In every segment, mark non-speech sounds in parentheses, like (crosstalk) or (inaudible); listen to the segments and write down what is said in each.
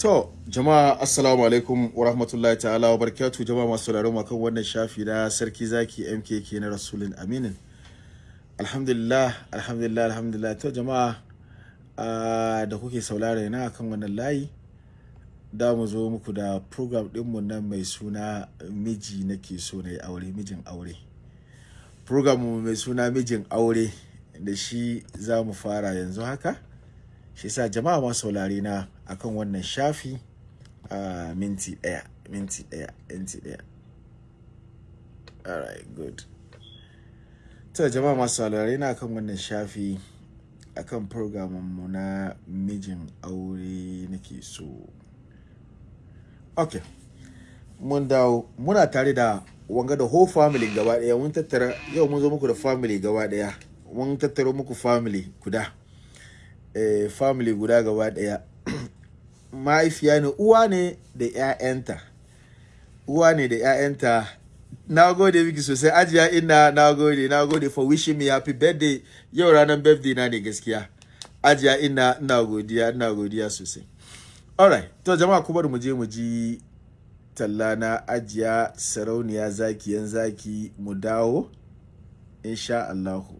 To, jama'a assalamu alaikum wa rahmatullahi ta'ala wa barakatuh jama'a masu sauraron kan wannan shafi na sarki zaki MKK na Rasulun Aminin. Alhamdulillah, alhamdulillah, alhamdulillah. To jama'a uh, da kuke saurare na kan wannan layi da mu zo muku da program ɗinmu nan mai suna miji nake so na aure mijin aure. Program mai suna mijin aure da shi za mu fara yanzu haka. Shi sa jama'a masu saurare na akan wannan shafi a minti ɗaya minti ɗaya minti ɗaya. Alright good. To jama'a masu saurare na akan wannan shafi akan programin mu na mijin aure nake so. Okay mun dawo. Muna tare da wanga da whole family gaba ɗaya. Mun tattara yau mun zo muku da family gaba ɗaya. Mun tattaro muku family guda. Eh, family guda gaba ɗaya. Mahaifiya ne uwa ne da 'ya'yanta uwa ne da 'ya'yanta na gode miki sosai ajiya ina na gode na gode for wishing me happy birthday. Yau ranar birthday na ne gaskiya. Ajiya ina ina godiya ina godiya sosai. Alright to jama'a kuma mu je mu ji talla na ajiya sarauniya zaki yan zaki. Mu dawo insha Allahu.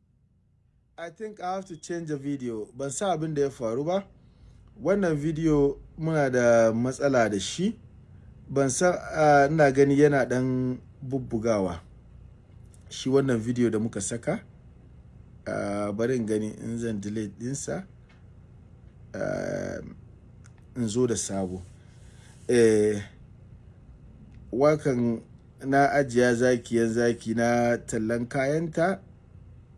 I think I have to change the video. Ban sa abin da ya faru ba. Wannan video muna da matsala da shi. Ban san ina gani yana dan bubbugawa. Shi wannan video da muka saka uh, bari in gani in zan delete dinsa. In zo da sabo. Eh, wakan na ajiya zakiyan zaki na tallan kayanta.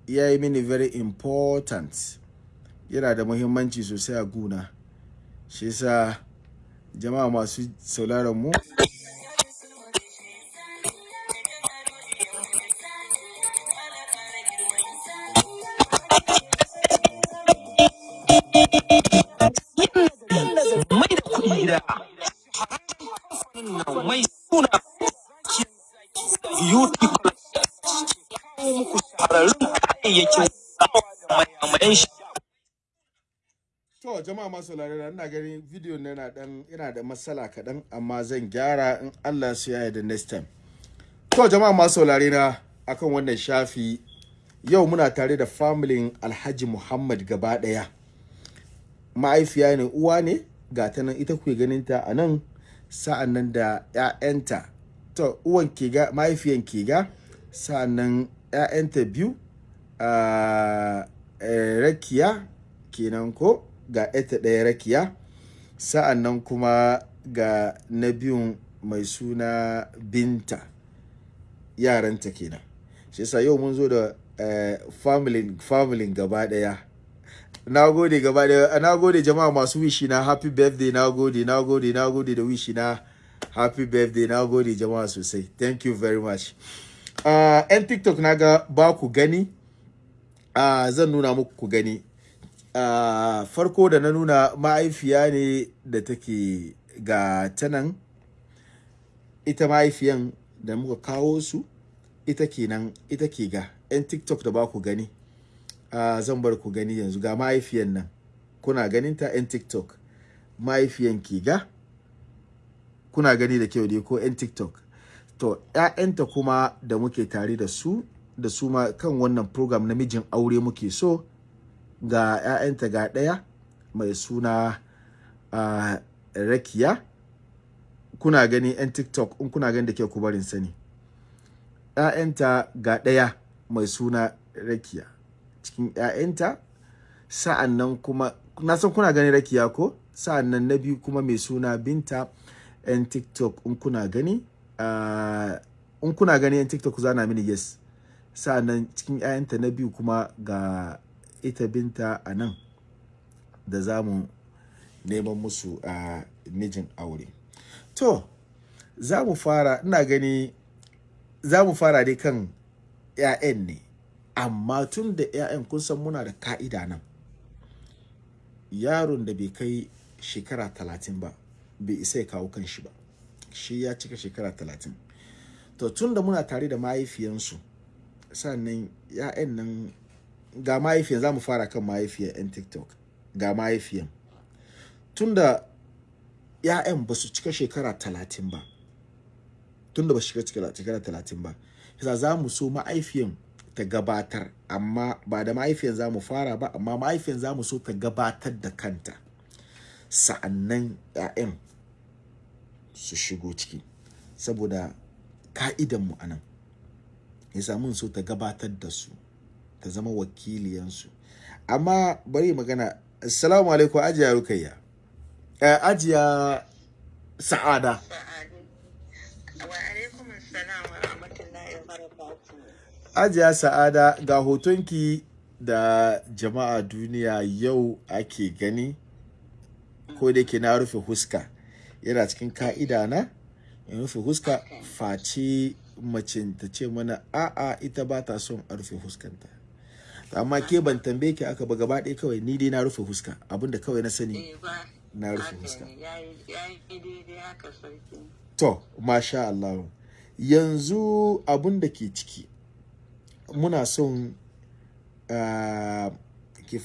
Ya yi mini very important. Yana da muhimmanci sosai a guna. Shi yasa jama'a masu sauraron mu masu saurare ina ganin video na yana dan yana da matsala kaɗan amma zan gyara in Allah su yaya da next time. To jama'a masu saurare na akan wannan shafi yau muna tare da familin Alhaji Muhammad gaba ɗaya. Ma'aifiya ne uwa ne ga ta nan ita kuke ganin ta a nan sa'an nan da 'ya'yanta. To uwan ke ga mahaifiyan ke ga sa'an nan 'ya'yanta biyu a rakiya kenan ko ga ita ɗaya rakiya. Sa'an nan kuma ga na biyun mai suna binta yaranta kenan. Shi yasa yau mun zo da eh, family gaba ɗaya. Na gode gaba ɗaya. Na gode jama'a masu wishi na happy birthday. Na gode na gode na gode da wishi na happy birthday. Na gode jama'a sosai. Thank you very much. Uh, 'yan tiktok na ga ba ku gani. Uh, zan nuna muku ku gani. Uh, farko da na nuna ma'aifiya ne da take ga tanan ita mahaifiyan da muka kawo su ita kenan ita ke ga. 'yan tiktok da ba ku gani uh, zan bar ku gani yanzu. Ga mahaifiyan nan. Kuna ganin ta 'yan tiktok. Mahaifiyan ke ga. Kuna gani da kyau dai ko 'yan tiktok. To 'ya'yanta kuma da muke tare da su da su ma kan wannan program na mijin aure muke so ga 'ya'yanta ga ɗaya mai suna uh, rakiya. Kuna gani yan tiktok in kuna gani da ke ku barin sani. ‘ya'yanta ga ɗaya mai suna rakiya. Cikin ‘ya'yanta sa'an nan kuma na san kuna gani rakiya ko? Sa'an nan na biyu kuma mai suna binta ‘yan tiktok in kuna gani in kuna gani ‘yan tiktok zana mini yes. Sa'an nan cikin ‘ya'yanta na biyu kuma ga ita binta a nan da za mu neman musu a mijin aure. To za mu fara ina gani za mu fara dai kan 'ya'yan ne. Amma tun da 'ya'yan kun san muna da ka'ida nan. Yaron da bai kai shekara talatin ba bai isa ya kawo kan shi ba. Shi ya cika shekara talatin. To tun da muna tare da mahaifiyansu sannan 'ya'yan nan ga mahaifiyan za mu fara kan mahaifiyan 'yan tiktok. Ga mahaifiyan. Tun da 'ya'yan ba su cika shekara talatin ba. Tun da ba su cika shekara talatin ba. Yasa za mu so ma'aifiyan ta gabatar amma ba da ma'aifiyan za mu fara ba amma ma'aifiyan za mu so ta gabatar da kanta. Sa'annan 'ya'yan su shigo ciki. Saboda ka'idanmu a nan. Yasa mun so ta gabatar da su. Ta zama wakiliyansu. Amma bari magana. Assalamu alaikum ajiya rukayya. Eh, ajiya sa'ada. Ajiya Sa'ada ga hotonki da jama'a duniya yau ake gani. Ko da ke na rufe huska. Yana cikin ka'ida na in rufe huska face mace ta ce mana a'a ita ba ta son a rufe huskanta. Amma ke ban tambaye ki aka ba gaba ɗaya kawai ni dai na rufe huska abin da kawai na sani Eh na rufe sarki. To, masha Allah. Yanzu abun da ke ciki, muna son uh,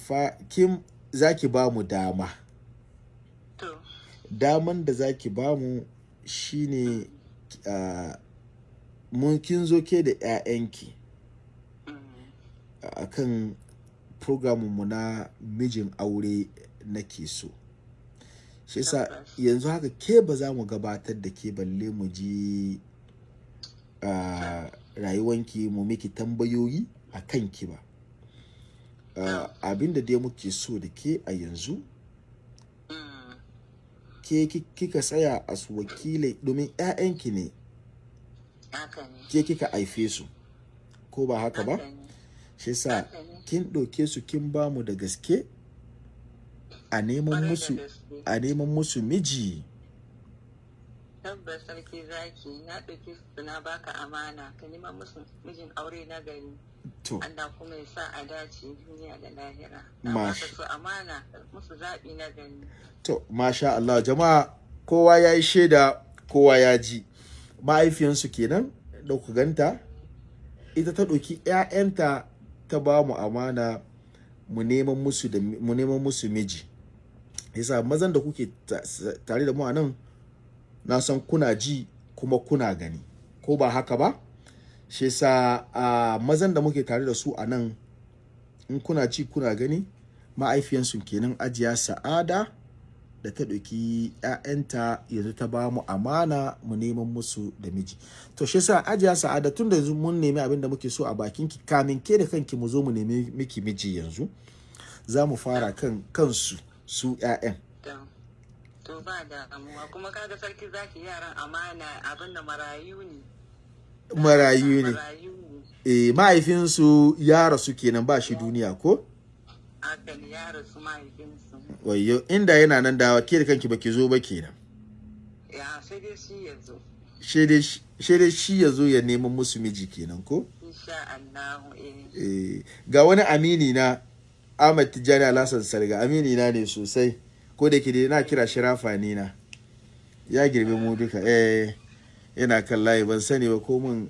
fa, kim za ki ba mu dama. To, Daman da za ki ba mu shi ne uh, mun kin zo ke da 'ya'yanki a kan mu na mijin aure nake so. shi yasa yanzu haka ke ba za mu gabatar da ke balle mu ji a rayuwanki mu miki tambayoyi a kanki ba. Abinda dai muke so da ke a yanzu mm, ke ki- kika tsaya a su wakilai domin 'ya'yanki ne. Ke kika haife su ko ba haka ba. Shi ne. kin ɗauke su kin ba mu da gaske a neman musu a neman musu miji Tabbas sarki zaki na ɗauki su na baka amana ka neman musu mijin aure na gari. to Allah kuma ya sa a dace duniya da lahira. Na Mash- baka su amana musu zaɓi na gari. To, masha Allah, jama'a kowa ya yi shaida, kowa ya ji. Mahaifiyansu kenan da ku ganta, ita ta ɗauki ‘ya'yanta ta ba mu amana mu neman musu da mu neman musu miji. Yasa mazan da kuke ta- tare da mu a nan, na san kuna ji kuma kuna gani. Ko ba haka ba? Shi yasa a mazan da muke tare da su a nan, in kuna ji kuna gani, ma'aifiyansu kenan ajiya sa'ada da ta ɗauki 'ya'yanta yanzu ta ba mu amana mu neman musu da miji. To shi yasa ajiya sa'ada tun da yanzu mun nemi abin da muke so a bakin ki kamin ke da kanki mu zo mu nemi miki miji yanzu za mu fara kan kansu su 'ya'yan. To, ba damuwa. Kuma kaga sarki zaki yaran amana abin da marayu ne. marayu ne. Eh mahaifinsu ya rasu kenan ba shi duniya ko? Haka ne ya rasu mahaifinsu. Wayyo inda yana nan da ke da kanki baki zo ba kenan. Ya sai dai shi ya zo. shi dai shi- shi ya zo ya neman musu miji kenan ko? Eh. Eh, ga wani amini na Ahmad Tijjani Alhassan Sarga amini na ne sosai. Ko da ke na kira shi rafani na. Ya girbe mu duka eh yana kan layi. Ban sani ba ko mun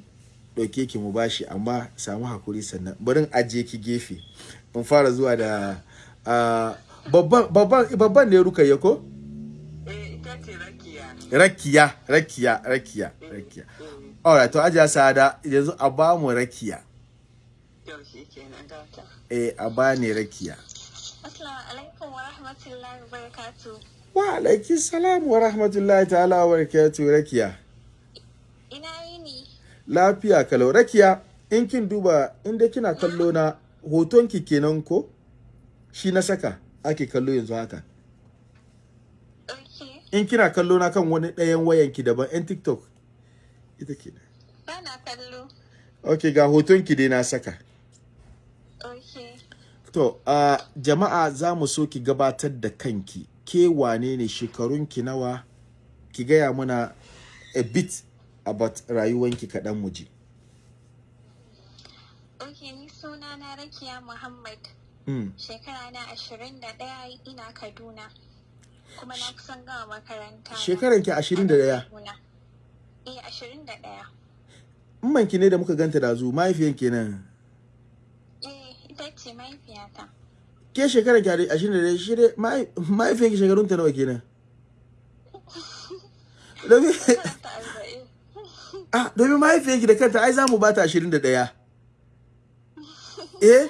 ɗauke ki mu bashi amma samu haƙuri sannan. Barin ajiye ki gefe. In fara zuwa da ah, babban babban babban ne rukayya ko? Eh ita ce rakiya. rakiya rakiya rakiya rakiya. Eh, alright to ajiya sada yanzu a ba mu rakiya. Yau eh a ba ne rakiya. Assalamu alaikum wa rahmatullahi wa barakatuh. wa alaiki salam wa rahmatullahi ta'ala wa barakatuh rakiya. Ina yini? lafiya kalau. Rakiya in kin duba inda kina kallo na hoton ki kenan ko? Shi na saka. Ake kallo yanzu haka? In kina kallo na kan wani ɗayan wayan ki daban yan tiktok ita ke Bana kallo. ok ga hoton ki dai na saka. Okay. to uh, jama'a za mu so ki gabatar da kanki. Ke wane ne? Shekarunki nawa? Ki gaya mana a bit about rayuwanki kaɗan mu ji. Okay, ni suna na Rakiya Muhammad. Mm. Shekara na ashirin da ɗaya ina Kaduna. Kuma na kusan gama makaranta. na. shekaranki ashirin da ɗaya. Eh, ashirin da ɗaya. ki ne da muka ganta da zu mahaifiyan kenan Eh, ita ce mahaifiyata. ke shekaran ki ashirin da ɗaya shi dai mahai- mahaifiyan ki shekarun ta nawa kenan (laughs) domin ah domin mahaifiyan ki da kanta ai za mu bata ashirin da ɗaya (laughs) eh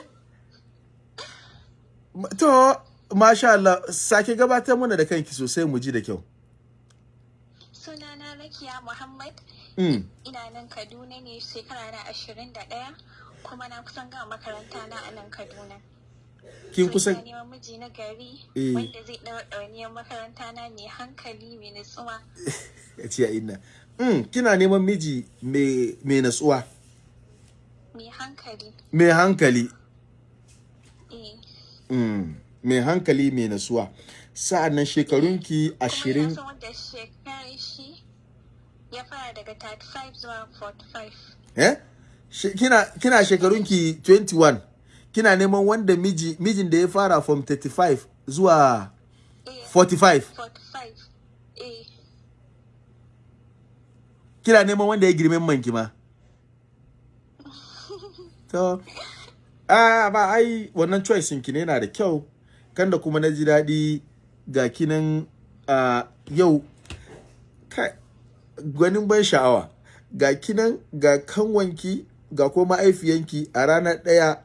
to masha Allah sake gabatar mana da kanki sosai mu ji da kyau Suna na Rakiya Muhammad. mm. Ina nan Kaduna ne shekara na ashirin da ɗaya. Kuma na kusan gama makaranta na a nan Kaduna. kin kusan neman miji na gari Eh. wanda zai ɗau ɗauniyar makaranta na mai hankali mai nutsuwa. (laughs) ya ce inna mm. kina neman miji mai natsuwa Mai hankali. mai hankali. Mai hankali mai natsuwa sa'an nan shekarunki ashirin ya fara daga 35 zuwa 45. eh kina kina shekarunki 21 kina neman wanda miji mijin da ya fara from 35 zuwa Eh. 45 45. Eh. kina neman wanda ya girmen manki ma (laughs) to ah ba ai wannan choice ki ne yana da kyau. Kan da kuma na ji daɗi ga kinan ah, yau gwanin ban sha'awa. Ga kinan ga kanwanki ga kuma ma'aifiyanki a ranar ɗaya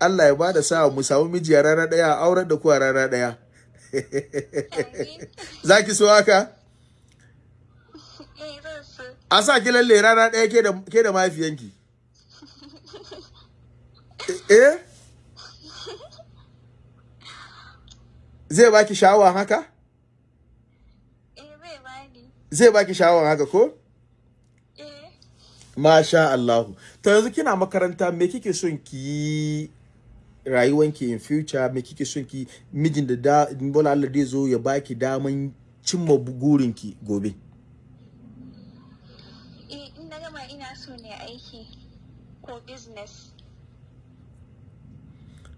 Allah ya ba da sa mu samu miji a ranar ɗaya a aurar da ku a ranar ɗaya. Amin. (laughs) za ki so haka? Eh, a sa ki lalle rana ɗaya ke da ke da mahaifiyanki eh? Zai baki sha'awa haka? Eh, zai baki sha'awa haka ko? Eh. masha Allah to yanzu kina makaranta me kike son ki yi rayuwanki in future? Me kike son ki mijin da da bola Allah zai zo ya baki daman cimma burinki gobe. Eh, in na gama ina so ne aiki ko business.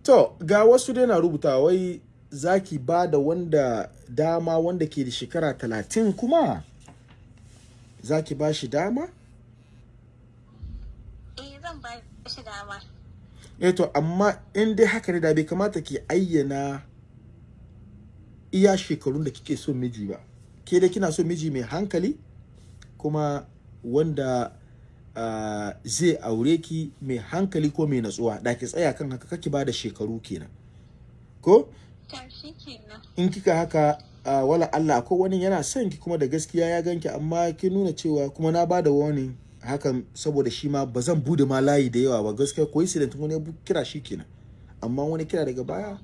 To, ga wasu dai na rubuta wai zaki ba da wanda dama wanda ke da shekara talatin kuma zaki ba shi dama? Eh, zan ba shi dama. Eh to, amma in dai haka ne da bai kamata ki ayyana iya shekarun da kike so miji ba. Ke dai kina so miji mai hankali kuma wanda zai aure ki mai hankali ko mai natsuwa. Da ki tsaya kan haka kake ba da shekaru kenan. Ko? In kika haka wala Allah ko wani yana son ki kuma da gaskiya ya ganki amma kin nuna cewa kuma na ba da wani hakan saboda shi ma ba zan buɗe ma layi da yawa ba. Gaskiya ko incident wani ya kira shi kenan. Amma wani kira daga baya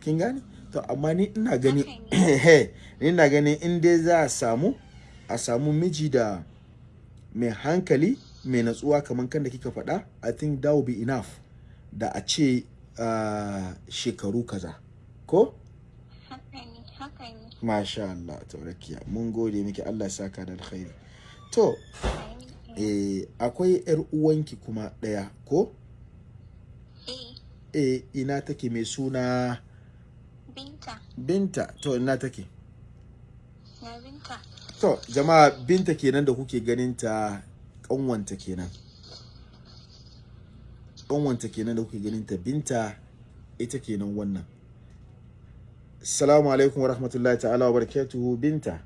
kin gane? To amma ni ina gani (clears throat) ni ina gani in dai za a samu a samu miji da mai hankali mai natsuwa kamar kan da kika faɗa i think that will be enough da a ce ah, shekaru kaza ko. Masha Allah, taurakiya. Mun gode miki Allah ya saka da alkhairi. To, eh, akwai ‘yar uwanki kuma ɗaya, ko? Eh, Eh, ina take mai suna Binta. Binta. To, ina take. Na Binta. To, jama'a Binta kenan da kuke ganin ta ƙanwanta kenan. Ƙanwanta kenan da kuke ganin ta Binta ita kenan wannan. Assalamu alaikum wa rahmatullahi ta'ala wa barakatuhu Binta.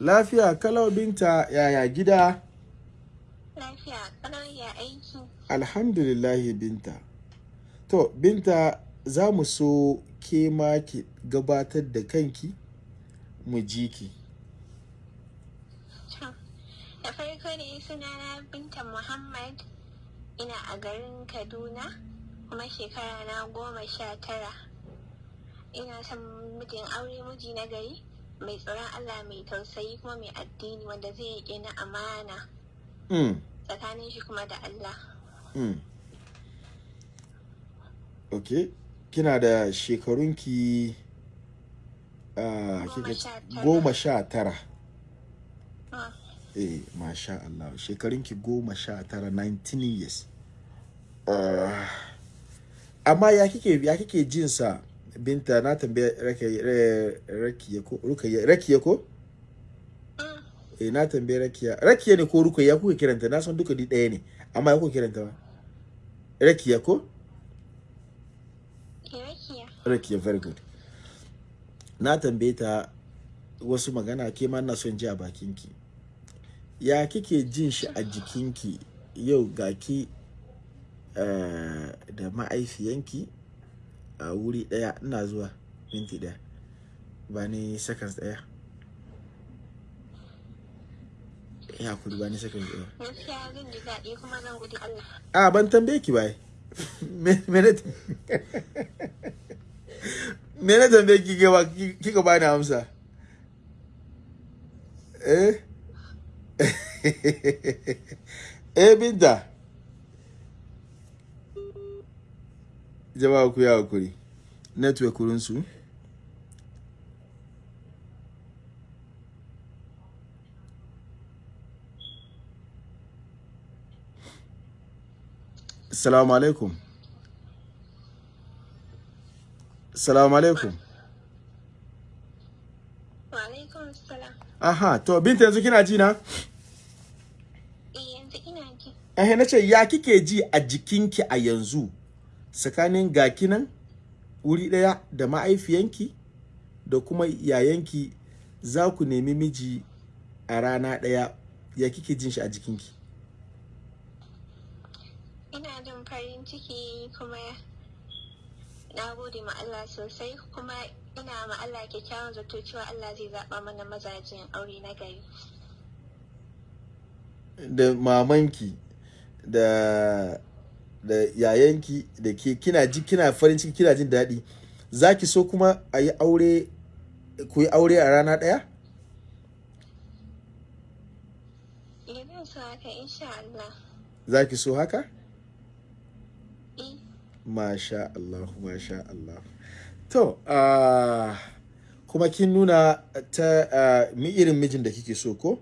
Lafiya kalau Binta yaya gida? lafiya kalau ya aiki. Alhamdulillahi binta. to binta za mu so ke ma ki gabatar da kanki mu ji ki da farko ne sunana Binta Muhammad ina a garin Kaduna kuma shekara na goma sha tara. Ina son mijin aure miji na gari mai tsoron Allah mai tausayi kuma mai addini wanda zai yi na amana mm. tsakanin shi kuma da Allah. Mm. ok kina da shekarunki Goma kika- sha tara. goma sha tara. Ah, eh masha Allah shekarunki goma sha tara 19 years. Ah, amma ya kike ya kike jin sa? Binta na tambaye rakiya re- rakiya ko rukayya rakiya ko? Eh na tambaye rakiya. Rakiya ne ko rukayya kuka kiranta? Na san duka di ɗaya ne. Amma ya kuka kiranta ba? Rakiya ko? Irakiya. rakiya very good. Na tambaye ta wasu magana ke ma na son ji a bakinki. Ya kike jin shi a jikinki? Yau ga ki eh, da ma'aifiyanki a wuri ɗaya ina zuwa minti ɗaya ba ni seconds ɗaya ya kuri ba ni seconds ɗaya a ban tambaye ki bai (laughs) (laughs) me na tambaye ki kika ba kika ba ni amsa. Eh? (laughs) Eh binta. Jama'a ku ya haƙuri. Network su. Assalamu alaikum. Assalamu alaikum. Aha, to binta yanzu kina ji na? Eh. Eh na ce ya kike ji a jikinki a yanzu tsakanin gaki nan wuri ɗaya da ma'aifiyanki da kuma yayanki za ku nemi miji a rana ɗaya ya kike jin shi a jikinki? Ina jin farin ciki kuma na gode ma Allah sosai kuma ina ma Allah kyakkyawan zato cewa Allah zai zaɓa mana mazajin aure na gari. da mamanki da da yayanki da ke kina ji kina farin ciki kina jin daɗi za ki so kuma a yi aure ku yi aure a rana ɗaya? Allah. za ki so haka? Masha Allah masha Allah to ah, kuma kin nuna ta ah, mi irin mijin da kike so ko?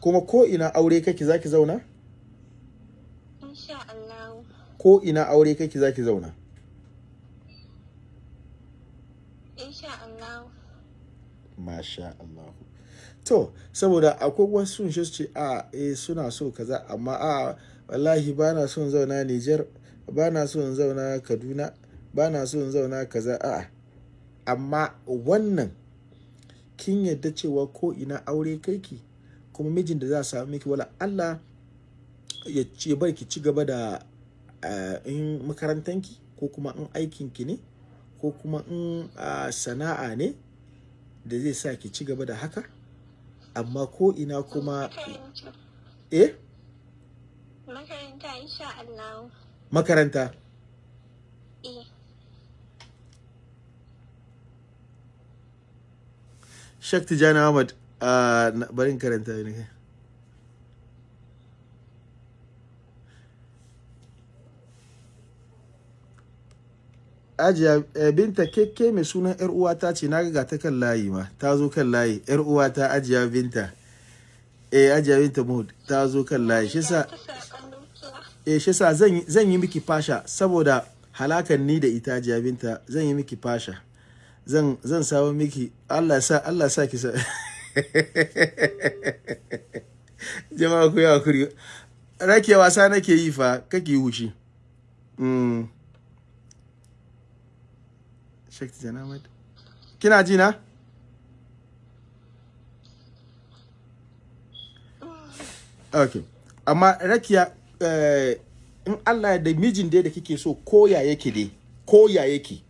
kuma ko ina aure kake za ki zauna? insha Allah. ko ina aure kake za ki zauna? Insha Allah. Masha Allah. To, saboda akwai wasu shi su ce a eh suna so kaza amma a wallahi ba na son zauna Niger, ba na son zauna Kaduna, ba na son zauna kaza a amma wannan kin yadda cewa ko ina aure kaiki kuma mijin da za a samu miki wala Allah ya ce bar ki ci gaba da in makarantanki ko kuma in aikinki ne ko kuma in sana'a ne da zai sa ki ci gaba da haka. Amma ko ina kuma eh? Makaranta insha Allah. makaranta? Eh, Shak Tijani Ahmad a barin karanta ne. Ajiya eh, binta kekke mai sunan yar uwata ce? Na ga ta kan layi ma. Ta zo kan layi. Yar uwata Ajiya binta. Eh Ajiya binta Mahmud ta zo kan layi. Shi sa ta eh zan yi- miki fasha saboda halakan ni da ita Ajiya zan yi miki fasha. Zan zan samu miki Allah sa Allah sa ki sa (laughs) jama'a ku yi haƙuri. Rake wasa nake yi fa kake yi hushi. Mm. Shakti Janamad kina ji na? Okay. Amma rakiya eh, in Allah da mijin dai da kike so ko ya yake dai ko ya yake?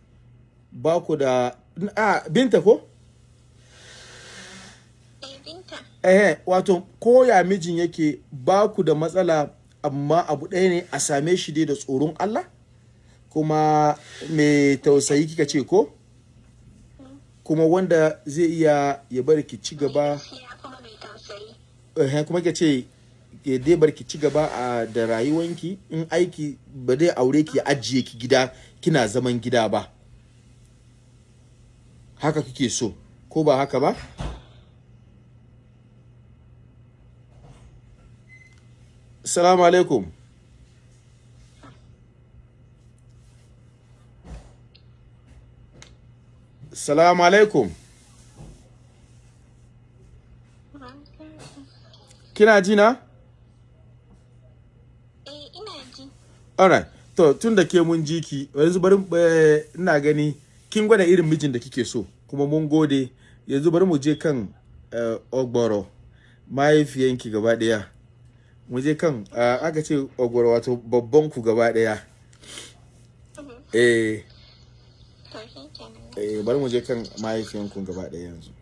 Ba ku da a binta ko? Eh binta. eh wato ko ya mijin yake ba ku da matsala amma abu ɗaya ne a same shi dai da tsoron Allah? Kuma mai tausayi kika ce ko? Kuma wanda zai iya ya bari ki ci gaba? Gaskiya kuma mai tausayi. eh, kuma ce ya dai bar ki ci gaba a da rayuwanki. In aiki ba dai aure ki ajiye ki gida kina zaman gida ba. Haka kike so ko ba haka ba? Salamu alaikum. Salamu alaikum. Kina ji na? Eh ina ji. Alright. To tun da ke mun ji ki yanzu bari eh, ina gani kin gwada irin mijin da kike so kuma mun gode. Yanzu bari mu je kan eh, ogboro mahaifiyanki gaba ɗaya mu je kan ah, aka ce ogboro wato babban ku gaba ɗaya eh, shi kenan. eh bari mu je kan mahaifiyanku gaba ɗaya yanzu.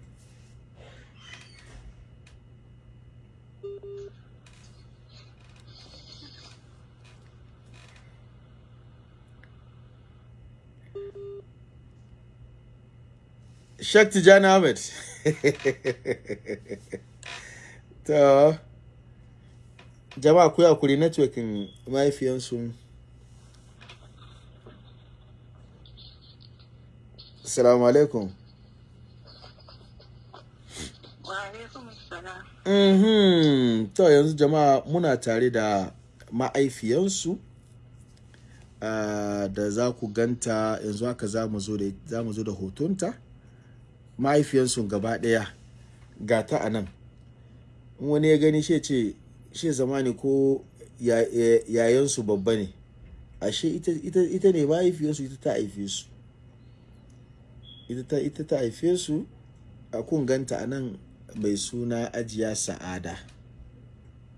Sheikh Tijani Ahmed. (laughs) to, jama'a ku haƙuri networking mahaifiyansu. Assalamu alaikum. Mhm. To yanzu jama'a muna tare da ma'aifiyansu ah, da za ku ganta yanzu haka za mu zo da za mu zo da hotonta mahaifiyansu gaba ɗaya ga ta a nan. Wani ya gani shi ce shi zamani ko ya- ya- yayansu babba ne. Ashe ita, ne mahaifiyarsu ita ta haife su. Ita ta, haife su. A kun ganta a nan mai suna ajiya sa'ada.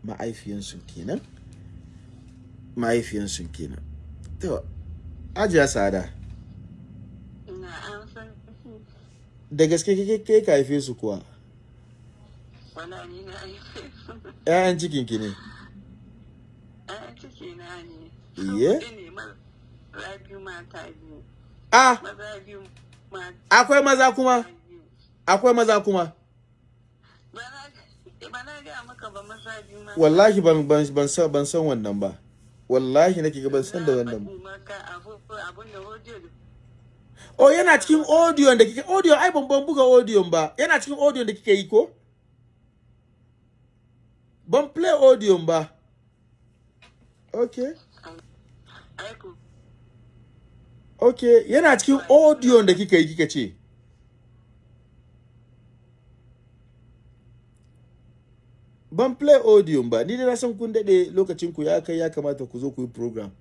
Ma'aifiyansu kenan. Ma'aifiyansu kenan. To ajiya sa'ada. San da gaske ke ke ka haife su kuwa? Wala ni na haife su. ƴaƴan cikin ki ne. Ɗan ciki na ne. Iye? Maza biyu mata biyu. ah Maza biyu mata akwai maza kuma? akwai maza kuma? Wallahi ban ban ban san ban san wannan ba. Wallahi nake ga ban san da wannan ba. Oh yana cikin audio da kike audio ai ban ban buga audio ba. Yana cikin audio da kike yi ko? Ban play audio ba. Okay. Okay yana cikin audio da kika yi kika ce. Ban play audio ba. Ni dai na san kun daɗe lokacin ku ya kai ya kamata ku zo ku yi program.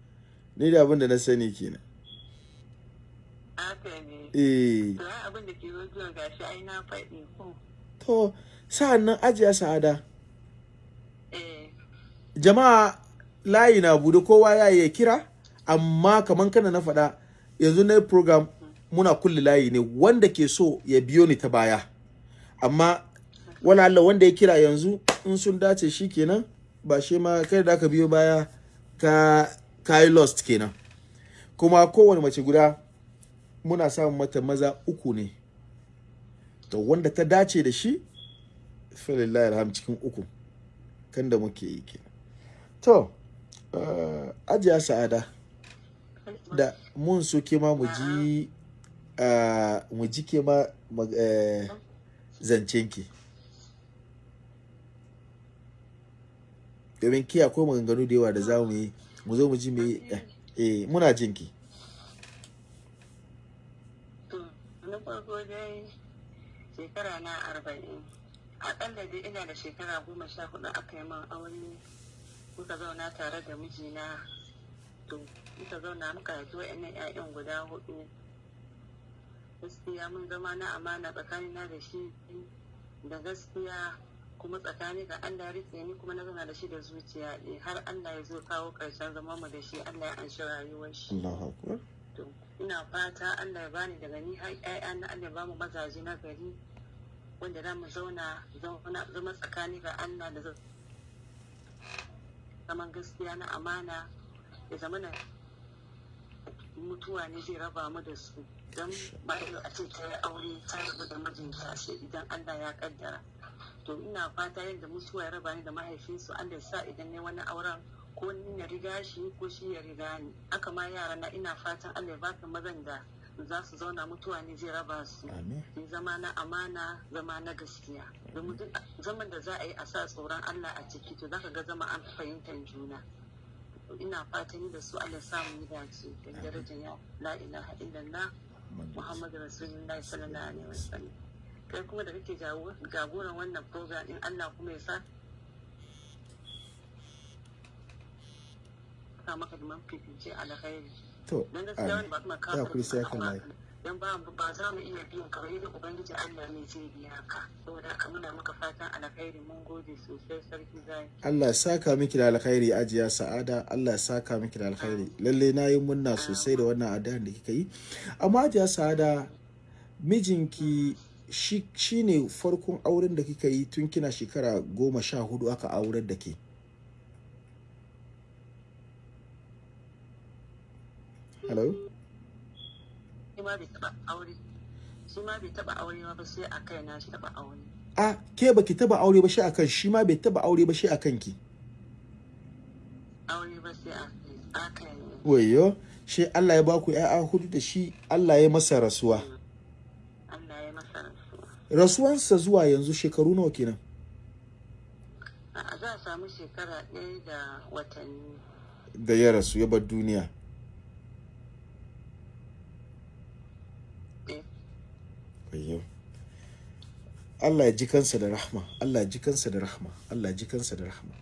Ni da abin da na sani kenan. Eh. Abin da ke gashi ai na faɗi ko. to sa'an nan ajiya sa'ada. Eh. jama'a layi na buɗe kowa ya yi kira amma kaman kana na faɗa yanzu na yi program muna kulle layi ne wanda ke so ya biyo ni ta baya. Amma wala Allah wanda ya kira yanzu in sun dace shi kenan ba shi ma kai da aka biyo baya ka ka yi lost kenan. Kuma kowane mace guda muna samun mata maza uku ne. To wanda ta dace da shi falillahi alham cikin uku. Kan da muke yi kenan. To uh, ajiya sa'ada da mun so ke ma mu ji uh, mu ji ke ma mag- eh, zancenki domin ki akwai maganganu da yawa da za mu yi mu zo mu ji me eh, eh muna jinki To, na farko dai shekara na arba'in. Aƙalla dai ina da shekara goma sha huɗu aka yi min aure. Muka zauna tare da mijina. To, muka zauna muka haifi wa'annan 'ya'yan guda huɗu. Gaskiya mun zama na amana tsakanina da shi da gaskiya kuma tsakani ga Allah riƙe ni kuma na zauna da shi da zuciya har Allah ya zo kawo ƙarshen zama mu da shi Allah ya anshi rayuwar shi ina fata Allah ya bani daga ni har ƴaƴa na Allah ya ba mu mazaje na gari wanda za mu zauna zama tsakani ga Allah da zaman gaskiya na amana. Ya zama na mutuwa ne zai raba mu da su. Don ba a ce ta yi aure ta rabu da mijinta sai idan Allah ya kaddara. To ina fata yadda mutuwa ya raba ni da mahaifinsu Allah ya sa idan ne wani auren ko ni na riga shi ko shi ya riga ni. Haka ma yara na ina fatan Allah ya baka mazan da za su zauna mutuwa ne zai raba su. Zama na amana zama na gaskiya. Domin duk zaman da za a yi a sa tsoron Allah a ciki to zaka ga zama an fahimtar juna. Ina fatan da su Allah samu yi dace da darajar ya la ilaha illallah Muhammadu Rasulullahi sallallahu alaihi wasallam. Kai kuma da kake jago- jagoran wannan program din Allah kuma ya sa ka maka da mafifice alkhairi to dan gaskiya wani amin ba kuma ya ka kuri sai kan layi dan ba ba za mu iya biyan ka ubangiji Allah ne zai biya ka. Saboda haka muna maka fatan alkhairi mun gode sosai sarki zai Allah ya saka miki da alkhairi ajiya sa'ada. Allah ya saka miki da alkhairi lalle na yi munna sosai da wannan addu'ar da kika yi. Amma ajiya sa'ada mijinki shi shine farkon auren da kika yi tun kina shekara goma sha huɗu aka aurar da ke. Hello? Shi ma bai taba aure. Shi ma bai taba aure ba sai a kai na shi taba aure. A ke baki taba aure ba shi akan shi ma bai taba aure ba shi akan ki. Aure ba sai a kai wayo shi Allah ya baku ƴaƴa huɗu da shi Allah ya masa rasuwa. Allah ya masa rasuwa. Rasuwansa zuwa yanzu shekaru nawa kenan? A za a samu shekara ɗaya da watanni. Da ya rasu ya bar duniya ɗaya wayo Allah ya ji kansa da rahma Allah ya ji kansa da rahma Allah ya ji kansa da rahma.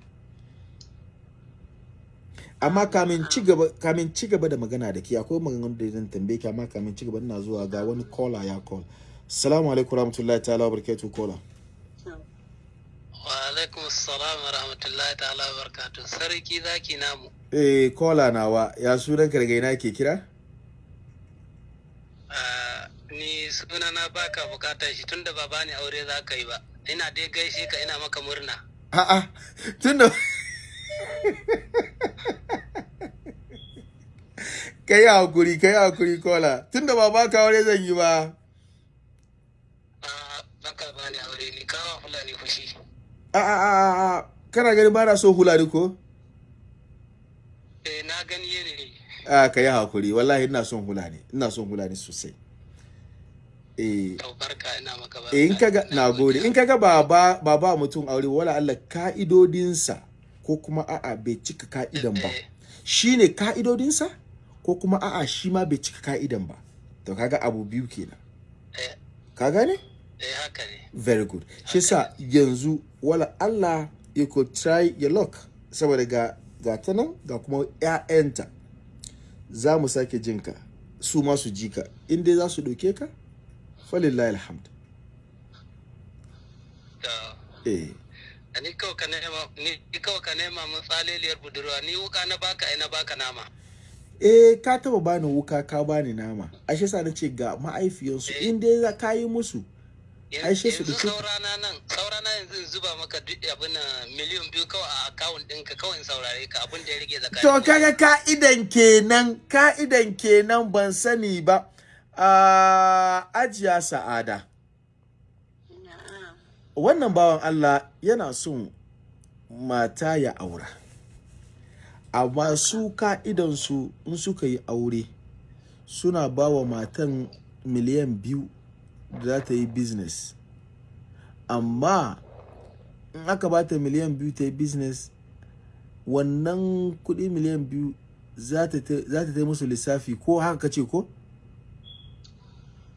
Amma kamin ci gaba kamin ci gaba da magana da ke akwai maganganun da zan tambaye ki amma kamin ci gaba ina zuwa ga wani caller ya call. Assalamu alaikum warahmatullahi ta'ala wabarakatuh caller. Wa alaikum salam wa rahmatullahi ta'ala wa barakatuh. Sarki zaki namu. eh caller nawa ya sunan ina ke kira Ah, ni sunana baka buƙatar shi tunda ba bani aure za ka yi ba. Ina dai gaishe ka ina maka murna. a'a tunda ka yi haƙuri ka yi haƙuri kola tunda ba baka aure zan yi ba Ah, baka bani aure ni kawa fulani fushi. a a a a a kana ganin ba na so hula ni ko Eh na gani ne. a ka yi haƙuri wallahi ina son hula ne ina son hula ne sosai eh. To barka ina maka barka. eh, in kaga Ina na gode. in kaga ba ba ba ba mutum aure wala Allah ka'idodinsa ko kuma a'a bai cika ka'idan ba. Eh, shine ka'idodinsa ko kuma a'a shi ma bai cika ka'idan ba. To kaga abu biyu kenan. Eh, ka gane? Eh haka ne. very good. Shi sa yanzu wala Allah you could try your luck. Saboda ga ga ta nan ga kuma ƴaƴanta. Za mu sake jinka su ma su ji ka. In dai za su ɗauke ka falillahi alhamd To, eh ni kawai ka nema ni kawai ka nema mun tsaleliyar budurwa ni wuka na baka ai na baka nama. eh ka taba bani wuka ka bani nama ashe sa na ce ga ma'aifiyansu Eh. in dai za ka yi musu sai su dauke- saurana nan saurana yanzu in zuba maka duk abin nan miliyan biyu kawai a akawun ɗinka kawai in saurare ka abin da ya rage tsakanin To kaga ka'idan kenan, ka'idan kenan ban sani ba. A ajiya sa'ada. Wannan bawan Allah yana son mata ya aura. Amma su ka'idansu in suka yi aure suna ba wa matan miliyan biyu da za ta yi business. Amma in aka ba ta miliyan biyu ta yi business wannan kuɗi miliyan biyu za ta ta za ta ta yi musu lissafi ko haka ce ko?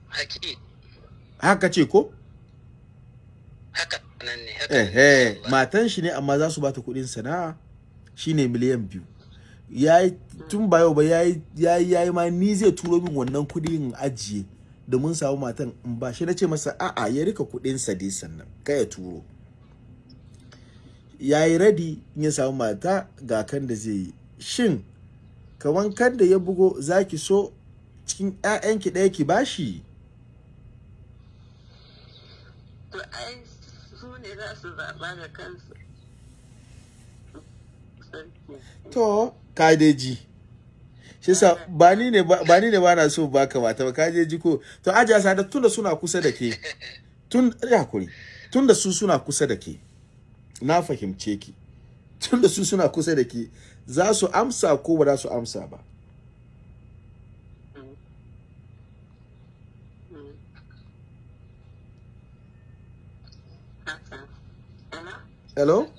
Haki Haka ce ko? haka nan ne haka. Ehe, Allah. matan shi ne amma za su bata kuɗin sana'a shine miliyan biyu. Ya yi tun ba yau ba ya yi ya yi ya yi ma ni zai turo min wannan kuɗi in ajiye da mun samu matan in ba shi na ce masa a'a ya riƙa kuɗin sa dai sannan kai ya turo. ya yi ready in ya samu mata ga kan da zai yi shin kaman kan da ya bugo za ki so cikin 'ya'yanki ɗaya ki bashi to ai su ne za su zaɓa da kansu. To kadeji. Shi sa ba ni ne ba ba ba na so baka mata ba kadeji ko. To ajiya sada tun da suna kusa da ke tun ya kuri tun da su suna kusa da ke na fahimce ki. Tun da su suna kusa da ke za su amsa ko ba za su amsa ba haka hello?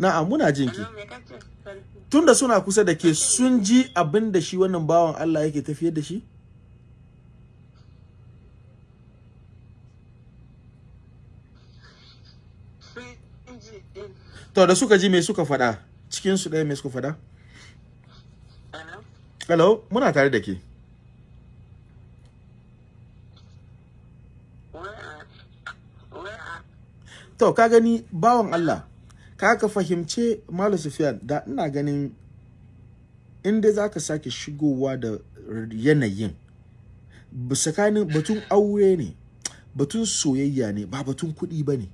Na'am muna jin ki. Hello me kace sarki tun da suna kusa da ke sun ji abin da shi wannan bawan Allah yake tafiyar da shi? To da suka ji me suka faɗa? Cikin su ɗaya me suka faɗa? Hello? Hello muna tare da ke wai a wai a to ka gani bawan Allah ka ka fahimce Malam Sufyan da ina ganin in dai zaka sake shigowa da yanayin tsakanin batun aure ne batun soyayya ne ba batun kuɗi ba ne.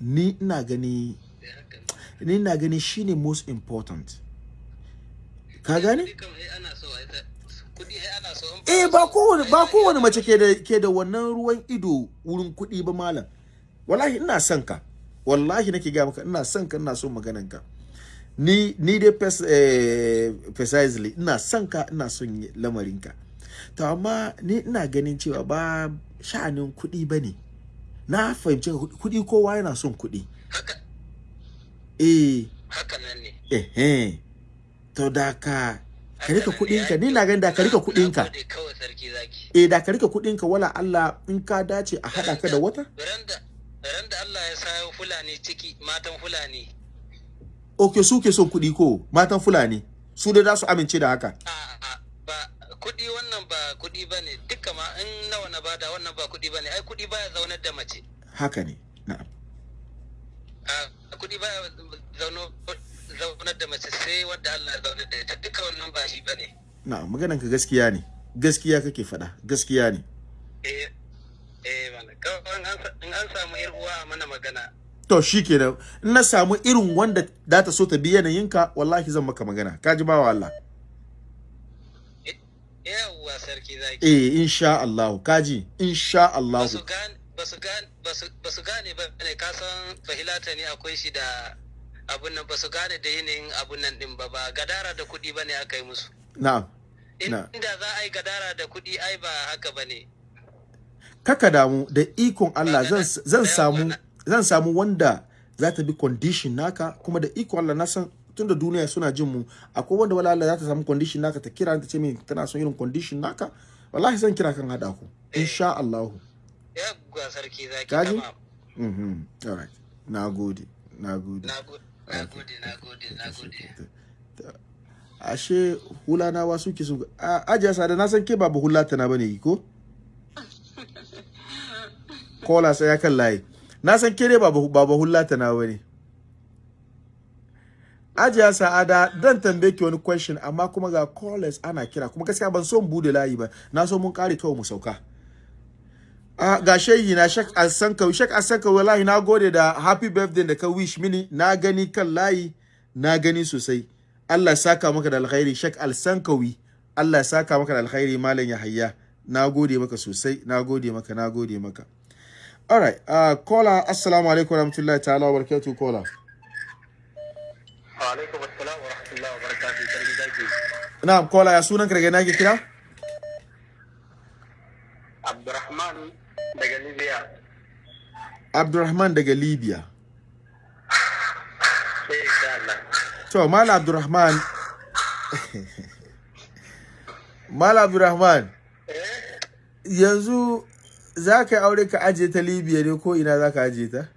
Ni ina gani ni ina gani shine most important. Ka in eh ba kowane mace ke da ke da wannan ruwan ido wurin kuɗi ba malam. Wallahi ina son ka. Wallahi nake ga maka ina son ka ina son maganan ka. Ni ni dai pers eh, precisely ina son ka ina son lamarin ka. To amma ni ina ganin cewa ba sha'anin kuɗi ba ne na fahimci kuɗi kowa yana son kuɗi. Haka. Eh. Haka nan ne. Eh eh to da ka ka riƙa kuɗinka ni na ganin da ka riƙa kuɗinka eh da ka riƙa kuɗin ka wala Allah in ka dace a haɗa ka da wata. Randa randa Allah ya sayo fulani ciki matan fulani. Ok su ke son kuɗi ko? Matan fulani. Su da za su amince da haka. Ba kuɗi wannan ba kuɗi ba ne. Duka ma in nawa na ba da wannan ba kuɗi ba ne. Ai kuɗi baya zaunar da mace. Haka ne. Na'am. A kuɗi baya zaunar da mace sai wadda Allah ya zaunar da ita. Duka wannan ba shi ba ne. Na'am maganan ka gaskiya ne. Gaskiya kake faɗa. Gaskiya ne. Eh. Eh mana. Kawai in an in an samu yar uwa a mana magana. To shikenan. In na samu irin wanda za ta so ta bi yanayinka wallahi zan maka magana. Ka ji bawa Allah. Eh, yawwa sarki zaki. Eh insha Allah. Ka ji? Insha Allah. Ba su gane ba su gane ba su- ba su gane ba ne. Ka san bahilata ne akwai shi da abun nan. Ba su gane da yanayin abun nan din ba. Ba gadara da kuɗi ba ne aka yi musu. Na'am. In- Na. inda za a yi gadara da kuɗi ai ba haka ba ne. Kaka damu da ikon Allah zan da samu zan samu wanda za ta bi condition naka kuma da ikon Allah na san tunda duniya suna jin mu. Akwai wanda wala Allah za ta samu condition naka ta kira ta ce min tana son irin condition naka. Wallahi zan kira kan hada ku insha Allah. Yawwa sarki zaki Kaji? mhm alright nagode nagode na go- na gode. Na gode na gode ashe hulana wa suke su ajiya sada na san ke ba hulata na ba ne ko? Kola sai ya kan layi. Na san ke dai ba ba hulata na ba ne. Ajiya sa'ada dan tambaye ki wani question amma kuma ga callers ana kira kuma gaskiya ban so buɗe layi ba. Na so mun kare kawai mu sauka. A ga shehi na shak asanka shak asanka wallahi na gode da happy birthday da ka wish mini. Na gani kan layi na gani sosai. Allah saka maka da alkhairi. Shak alsankawi Allah saka maka da alkhairi malam Yahaya. Na gode maka sosai na gode maka na gode maka. Alright uh, caller assalamu alaikum warahmatullahi ta'ala wa barakatuh caller. Wa alaikum assalam wa rahmatullahi wa barakatuh sarki zaki. Na'am caller ya sunan ka daga ina ke kira? Abdurrahman daga libya. Abdulrahman daga Libya. (laughs) To malam Abdulrahman (laughs) malam Abdulrahman yanzu za ka yi aure ka ajiye ta Libya ne ko ina za ka ajiye ta?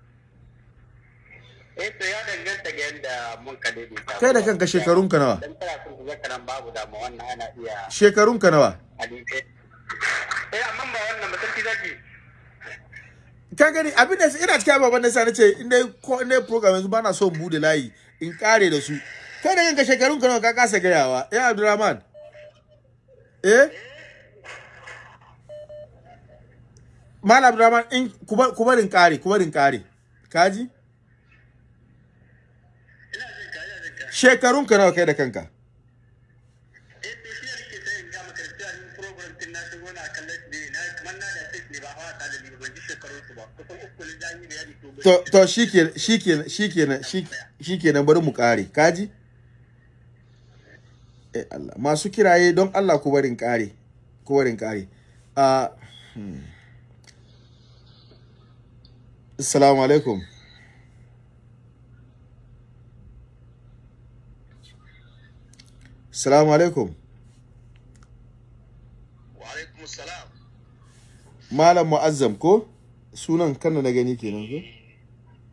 Eh to ya danganta ga yadda mun ka daidaita. Kai da kanka shekarunka nawa? Dan tana son ka zaka nan babu damu wannan ana iya shekarunka nawa? hadisi eh amma ba wannan ba sarki zaki. Ka gani abin da ina cikin ababen da sa nace in dai ko in dai program yanzu bana so in buɗe layi in kare da su. Kai da kanka shekarun ka nawa ka kasa gayawa? Eh Abdulrahman. Eh Malam Abdulrahman in kuba kubarin kare kubarin kare kaji shekarun ka nawa kai da kanka? To to shikenan shikenan shikenan shikenan bari mu kare kaji eh Allah. Masu kiraye don Allah ku barin kare ku barin kare ah hmm. Assalamu alaikum. Assalamu alaikum. Wa alaikum salam malam mu'azzam ko? Sunan kanna na gani kenan ko?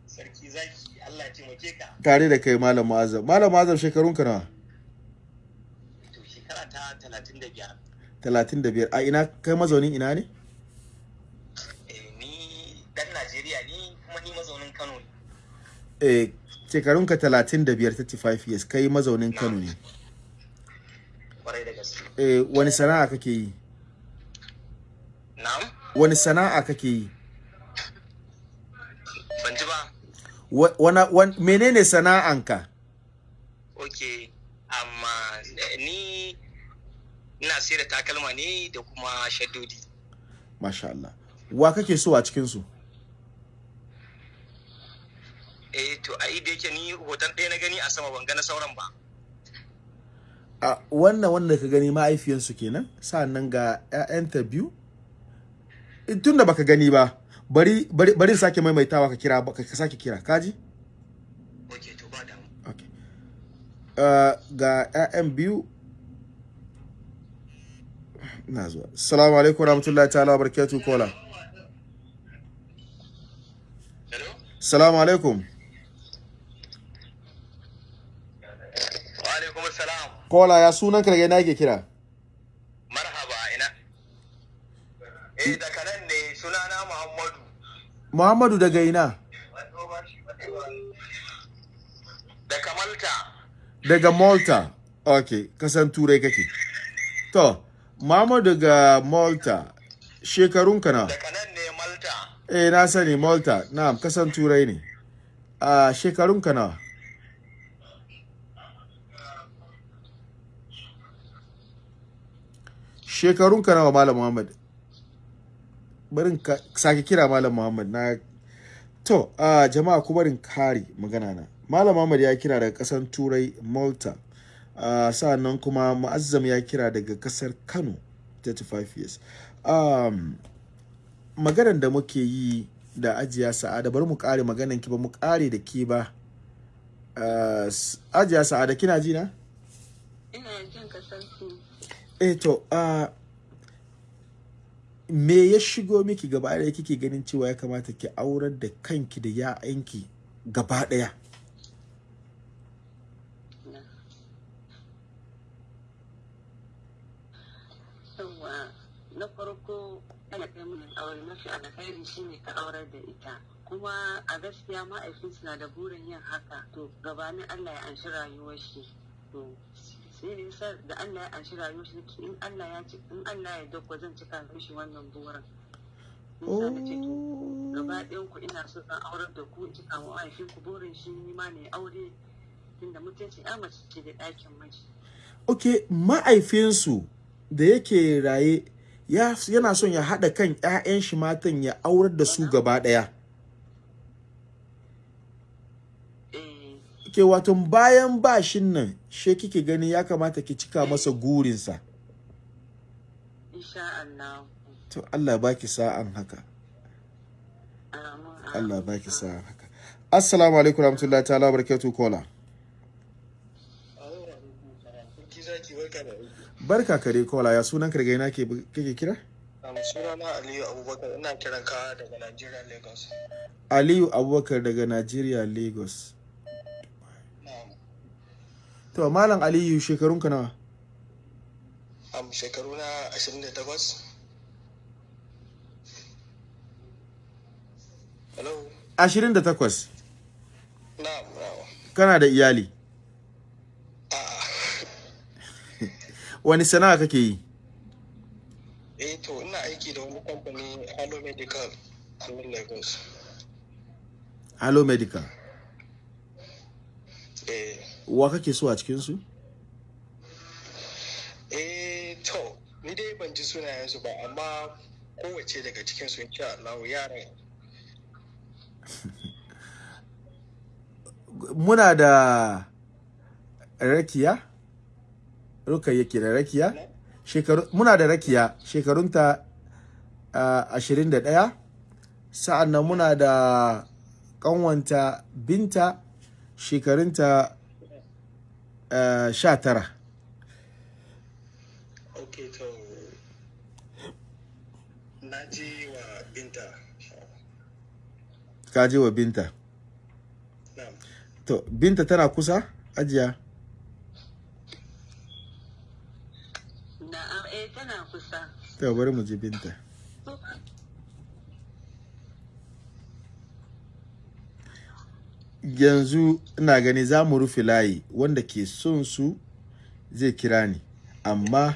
Sarki zaki Allah ya taimake ka. Tare da kai malam mu'azzam. Malam mu'azzam shekarun ka nawa? To shekara ta 35 35 a ina kai mazaunin ina ne eh ni dan Najeriya ni kuma ni mazaunin Kano ne eh shekarun ka 35 35 years. Kai mazaunin Kano ne. Eh wani sana'a kake yi? Na'am? Wani sana'a kake yi? Ban ji ba. Wa- wana wan, menene sana'anka? Okay amma eh, ni ina sayar da takalma ne da kuma shaddodi. Masha Allah. Wa kake so a cikin su eh to a da yake ni hoton ɗaya na gani a sama ban ga na sauran ba. A wannan wanda ka gani ma'aifiyansu kenan sa'an nan ga 'ya'yanta biyu. Tun da baka gani ba bari bari bari sake maimaitawa ka kira ka ka sake kira kaji okay to ba damu. Okay uh, ga 'ya'yan biyu. Na zuwa. Assalamu alaikum warahmatullahi ta'ala wa barakatuh kola. Hello? Assalamu alaikum wa alaikum assalam kola ya sunan ka daga ina yake kira? Marhaba ina? Eh daga nan ne sunana Muhammadu. Muhammadu daga ina? Da Kamalta daga malta. Okay kasan turai kake. To muhammadu daga malta. Shekarunka na daga nan ne Malta. Eh na sani malta. Na'am kasan turai ne. A shekarunka na shekarunka nawa malam muhammad? Barin ka sake kira malam muhammad. Na to a jama'a ku barin kare magana na. Malam muhammad ya kira daga kasan turai malta. Uh, sa'an nan kuma mu'azzam ya kira daga ƙasar kano 35 years. Um, maganar da muke yi da ajiya sa'ada bari mu kare maganan ki ba mu kare da ke ba. Uh, ajiya sa'ada kina ji na? Ina jin ka sarki eh to me ya shigo miki gaba ɗaya kike ganin cewa ya kamata ki aurar da kanki da ya'yanki gaba ɗaya? Na farko ana kai mun aure mafi alkhairi shine ka aurar da ita. Kuma a gaskiya ma'aikinsu na da burin yin haka. To gabanin Allah ya anshi rayuwar shi. To sai ne sa da Allah ya anshi rayuwar shi in Allah ya ci in Allah ya ɗauko zan cika mishi wannan burin. Gaba ɗayan ku ina so zan aurar da ku cika wa mahaifin ku burin shi ni ma ne aure. Tunda mutunci ya mace ce da ɗakin miji. Ok ma'aifinsu da yake raye ya, yana son ya haɗa kan 'ya'yan shi matan ya aurar da su gaba ɗaya eh ke wato bayan bashin nan she kike gani ya kamata ki cika masa gurinsa. Insha Allah. To Allah baki sa'an haka. Allah baki sa'an haka. Assalamu alaikum warahmatullahi ta'ala barakatuh kola barka kare kola ya sunan ka daga ina ke kake kira? Sunana Aliyu Abubakar. Ina kiran ka daga Nigeria Lagos. Aliyu Abubakar daga Nigeria Lagos. To malam Aliyu shekarun ka nawa? Am shekaru na 28 Hello. ashirin da takwas. Na'am, na'am. kana da iyali? Wani sana'a kake yi? Eh to ina aiki da wani kamfani Halo Medical a Lagos. Hello Medical. Wa kake so a cikinsu? Eh to ni dai ban ji sunayensu ba amma kowace daga cikin su insha Allah (laughs) yaran muna da rakiya rukayya ke da rakiya. Shekaru muna da rakiya shekarunta ashirin da ɗaya. Sa'an nan muna da ƙanwanta binta shekarunta sha tara Okay to na ji wa binta. ka je wa binta Na'am. to binta tana kusa ajiya Na'am, eh tana kusa. to bari mu je binta yanzu ina gani za mu rufe layi. Wanda ke son su zai kira ni. Amma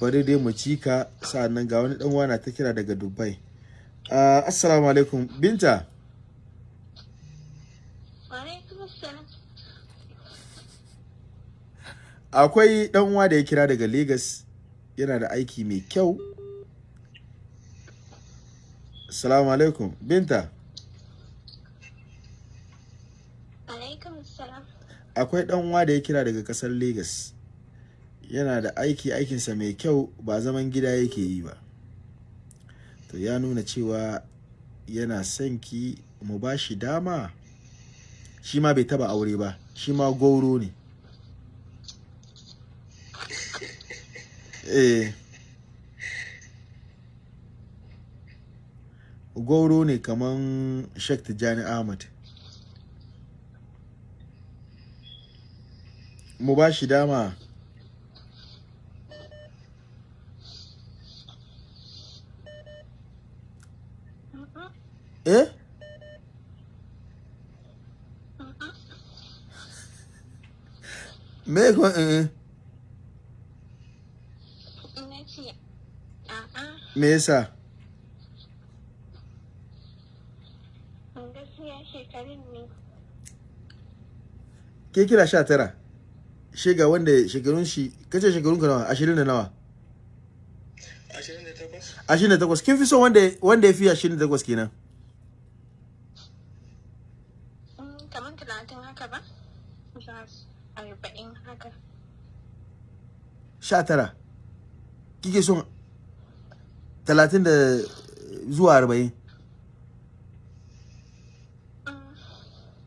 bari dai mu cika. Sa'annan ga wani dan wana ta kira daga dubai. Uh, assalamu alaikum. Binta. Akwai dan uwa da ya kira daga lagos yana da aiki mai kyau. Assalamu alaikum. Binta Alaikum salam. Akwai dan uwa da ya kira daga ƙasar lagos yana da aiki aikinsa mai kyau ba zaman gida yake yi ba. To ya nuna cewa yana son ki mu ba shi dama. Shi ma bai taba aure ba shi ma goro ne. (laughs) Eh. Goro ne kaman Sheikh Tijjani Ahmad. Mu ba shi dama. Eh? Me ko eh a'a, me yasa? Ke kira sha tara? Shiga wanda shekarun shi kace shekarun ka nawa? Ashirin da nawa? Ashirin da takwas? kin fi so wanda wanda ya fi ashirin da takwas kenan? Mm, Kamar talatin haka ba? Arba'in haka. sha tara. Kike son talatin da zuwa arba'in? Mm,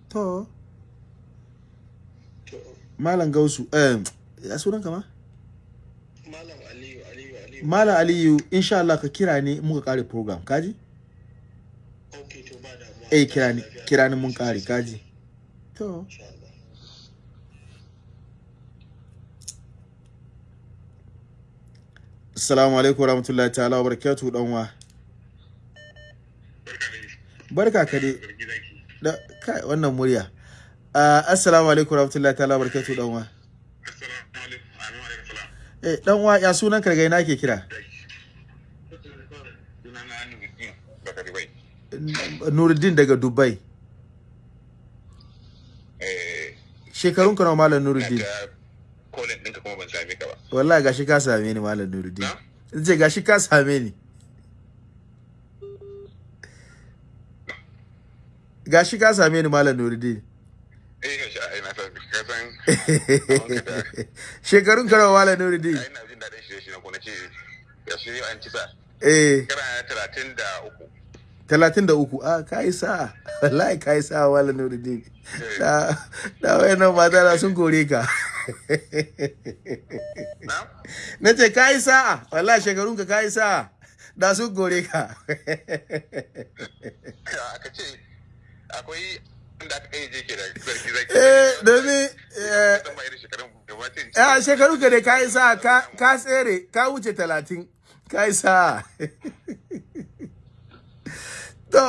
To, malam gausu eh ya sunan kama Malam Aliyu, Aliyu, Aliyu. malam aliyu insha Allah ka kira in muka kare program kaji Okay, to ba damuwa. eh kira ni kira ni mun kare kaji to. Assalamu alaikum warahmatullahi ta'ala wa barakatuhu dan wa? Barka ka dai. Da kai wannan murya. Ah, assalamu alaikum warahmatullahi ta'ala wa barakatuhu dan wa eh dan wa ya sunan ka daga ina ke kira? Nuruddin daga Dubai. Shekarun ka nawa malam Nuruddin? Kolin ɗinka kuma ban same ka ba. wallahi gashi ka same ni malam Nuruddin. Ce gashi ka same ni. Gashi ka same ni malam Nuruddin Eh ga shi a ina san ka san wanka da shekarun ka nawa malam Nuruddin ai ina jin daɗin shirye shirye ko na ce ya shi an ci sa. Eh. Kana talatin da uku. talatin da uku? A ka yi sa'a wallahi ka yi sa'a malam Nuruddin da da wayannan mata na sun kore ka. Na? ce ka yi sa'a wallahi shekarun ka ka yi sa'a da sun kore ka. Aka ce akwai eh domin eh, shekaru ka dai ka yi sa'a ka ka tsere ka wuce talatin ka yi sa'a (laughs) to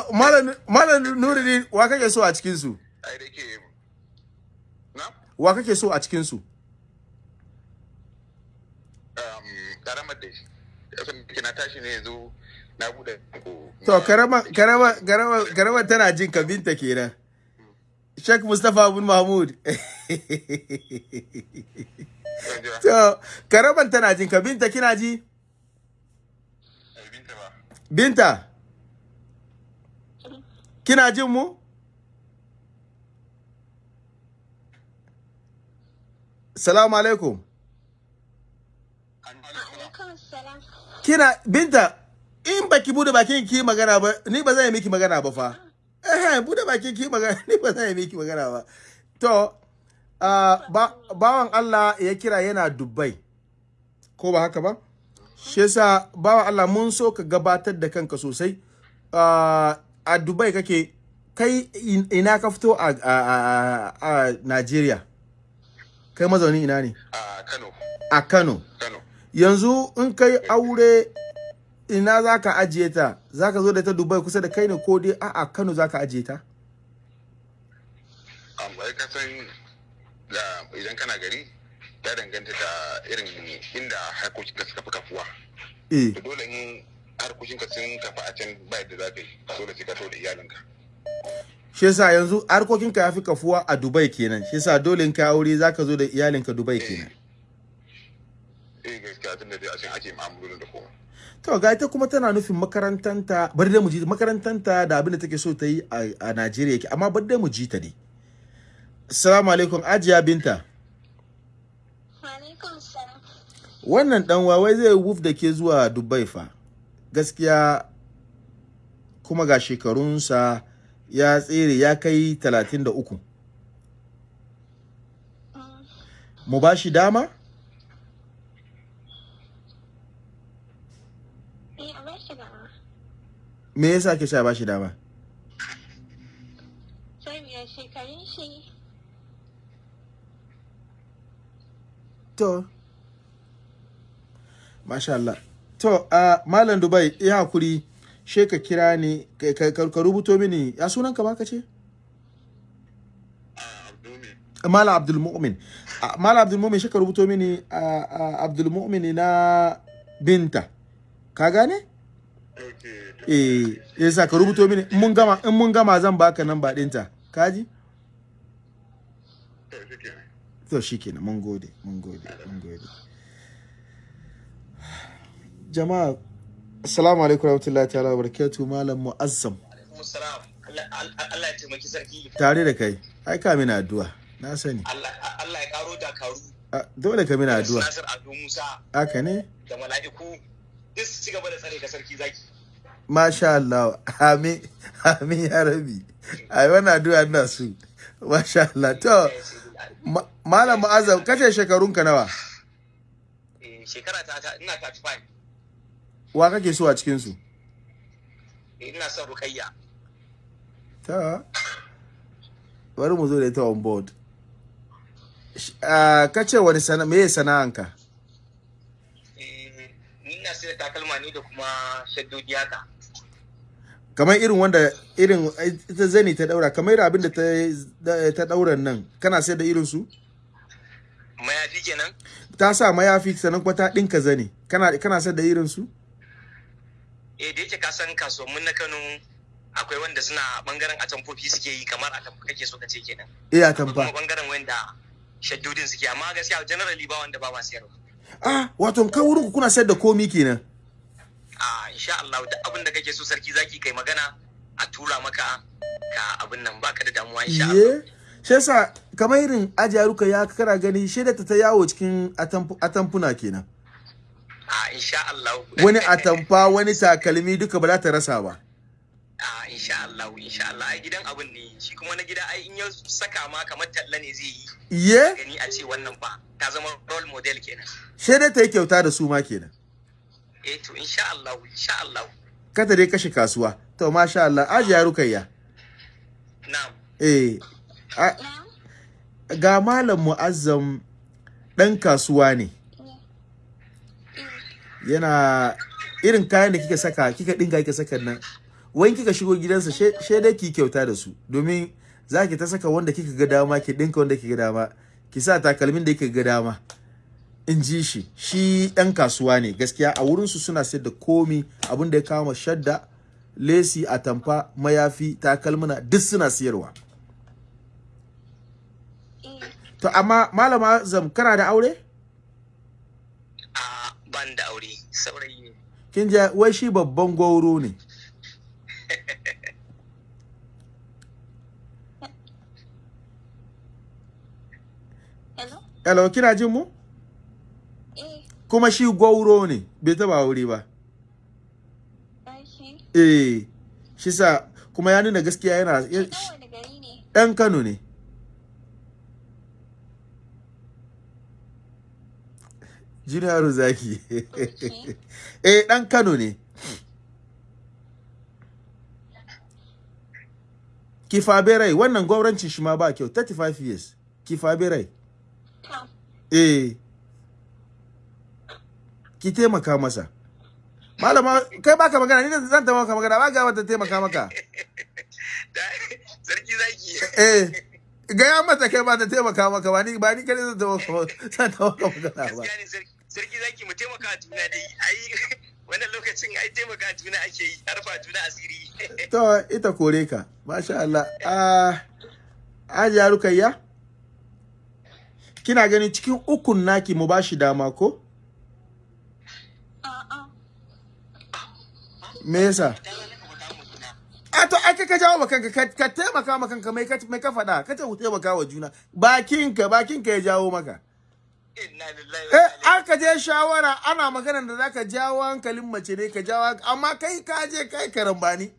malam nuruddin wa kake so a cikin su ai da ke na? Wa kake so a cikin su um, karamar da shi. Na tashi ne yanzu na buɗe to karama karama karama karama tana jin ka binta kenan. Sheikh Mustapha bin Mahmud. To karaman tana jin ka. Binta kina ji? Binta ba. Binta. Kina jin mu? Salamu alaikum. Kina binta in baki buɗe bakin ki magana ba ni ba zan yi miki magana ba fa. Eh buɗe bakin ki magana (laughs) ni ba zan yi miki magana ba. To ah, ba bawan Allah ya kira yana Dubai ko ba haka ba? Shi yasa bawan Allah mun so ka gabatar da kanka sosai. Ah, a Dubai kake kai in- ina ka fito a a a, a Najeriya? Kai mazaunin ina ne? A Kano. A Kano. Yanzu in kai aure ina za ka ajiye ta? Za ka zo da ta dubai kusa da kai ne ko dai a'a kano za ka ajiye ta? Amma ka san da idan kana gari ya danganta da irin inda harkokin ka suka fi kafuwa. Eh. Dole in harkokin ka sun kafa a can ba yadda za ka yi dole sai ka to da iyalinka. Shi yasa yanzu harkokinka ya fi kafuwa a dubai kenan. Shi yasa dole in ka aure za ka zo da iyalinka dubai kenan. Eh gaskiya tun da dai a can ake ma'amalolin da kowa. To ga ita kuma tana nufin makarantanta bari dai mu ji makarantanta da abin da take so ta yi a, Najeriya yake amma bari dai mu ji ta ne. Assalamu alaikum Ajiya Binta. Wannan dan wawai zai wuf da ke zuwa Dubai fa? Gaskiya kuma ga shekarunsa ya tsere ya kai 33 mu ba shi dama Eh, a bar shi gaba. Me yasa ke sha ba shi dama? Shekarun shi. To. Masha Allah. To a malam Dubai ya haƙuri she ka kira ni ka, ka, ka, ka rubuto mini. Ya sunan ka ba ka ce Malam Abdul Mu'min Ah, Malam Abdul Mu'min she ka rubuto mini ah, ah, Abdul Mu'min na binta. Ka gane? Eh yasa ka rubuto mini in mun gama in mun gama zan baka nan ba ɗinta kaji to shikenan mun gode mun gode mun gode. Jama'a assalamu alaikum warahmatullahi ta'ala barakatuh malam muazzam. Allah ya taimaki sarki. tare da kai. Ai ka mina addu'a. Na sani. Allah ya karo dakaru. Ah, dole ka mina addu'a. Nasir Ado Musa. Haka ne? Da mala'iku. Duk su ci gaba da tsare ka sarki zaki. Masha Allah. Amin. Amin ya rabi ai wannan addu'a ina su masha Allah. To ma- malam muazzam kace shekarunka nawa? Eh, Shekara ta ina 35. wa kake so a cikin su Eh, Ina son Rukayya. ta bari mu zo da ita on board. Ah, kace wani sana me sana'anka? Eh, ina sai takalma ne da kuma shaddodi haka. Kamar irin wanda irin ita zani ta daura kamar irin abin da ta da- ta dauran nan kana sayar da irin su Mayafi kenan? ta sa mayafi sannan kuma ta dinka zani kana kana sayar da irin su Eh, da yake ka san kasuwannin na Kano akwai wanda suna ɓangaren atamfofi suke yi kamar atamfa kake so ka ce kenan. eh a Akwai kuma ɓangaren wanda shaddodin suke amma gaskiya generally ba wanda ba ma siyarwa. ah wato kan wurin ku kuna sayar da komi kenan a insha Allah duk abin da kake so sarki zaki kai magana a tura maka ka abin nan baka da damuwa insha Allah. Shi yasa kamar irin ajiyaruka ya kara gani shaida ta ta yawo cikin atamfu- atamfuna kenan. a insha Allah Wani atamfa wani takalmi duka ba za ta rasa ba. a insha Allah insha Allah ai gidan abin ne shi kuma na gida ai in ya saka ma kamar talla ne zai yi Iye. gani a ce wannan fa ta zama role model kenan Shaida ta yi kyauta da su ma kenan. Eh to insha Allah insha Allah Kata dai kashe kasuwa. To masha Allah ajiyaruka ya. na'am Eh. a- Ga malam mu'azzam ɗan kasuwa ne. Yana irin kayan da kika saka kika dinga kika saka nan wai kika shigo gidansa she dai ki kyauta da su domin za ki ta saka wanda kika ga dama ki dinka wanda kika ga dama ki sa takalmin da kika ga dama in ji shi. Shi ɗan kasuwa ne gaskiya. A wurinsu suna sayar da komi abin da ya kama shadda lesi atamfa mayafi takalmuna duk suna siyarwa. Eh, to amma malama zam kana da aure? A ban da aure. Saurayi ne. Kin wai shi babban gwauro ne. (laughs) Hello? hello kina jin mu? Kuma shi gwauro ne bai taba aure ba. Eh shi sa kuma ya nuna gaskiya yana ɗan ɗan Kano ne. Junior Zaki (laughs) eh ɗan Kano ne. Kifaberai wannan gwamnatin shi ma ba kyau. 35 years. Kifaberai eh. Ki taimaka masa. Malama kai baka magana ni da zan taimaka magana ba ga wata taimaka maka. (laughs) Sarki zaki. Eh gaya mata kai ba ta taimaka maka ba ni ba ni kare zan taimaka zan taimaka magana ba. Sarki zaki mu taimaka juna dai. Ai (laughs) wannan lokacin ai taimaka juna ake yi harfa juna asiri. (laughs) To ita kore ka masha Allah. Ah Hajiya Rukayya? Kina ganin cikin ukun naki mu bashi dama ko? Me yasa? A to ai ka jawo ma kanka ka ka taimaka ma kanka mai ka mai ka faɗa ka ku taimaka wa juna. Bakinka bakinka ya jawo maka. Eh aka je shawara ana magana da zaka jawo hankalin mace ne ka jawo amma kai ka je kai karambani.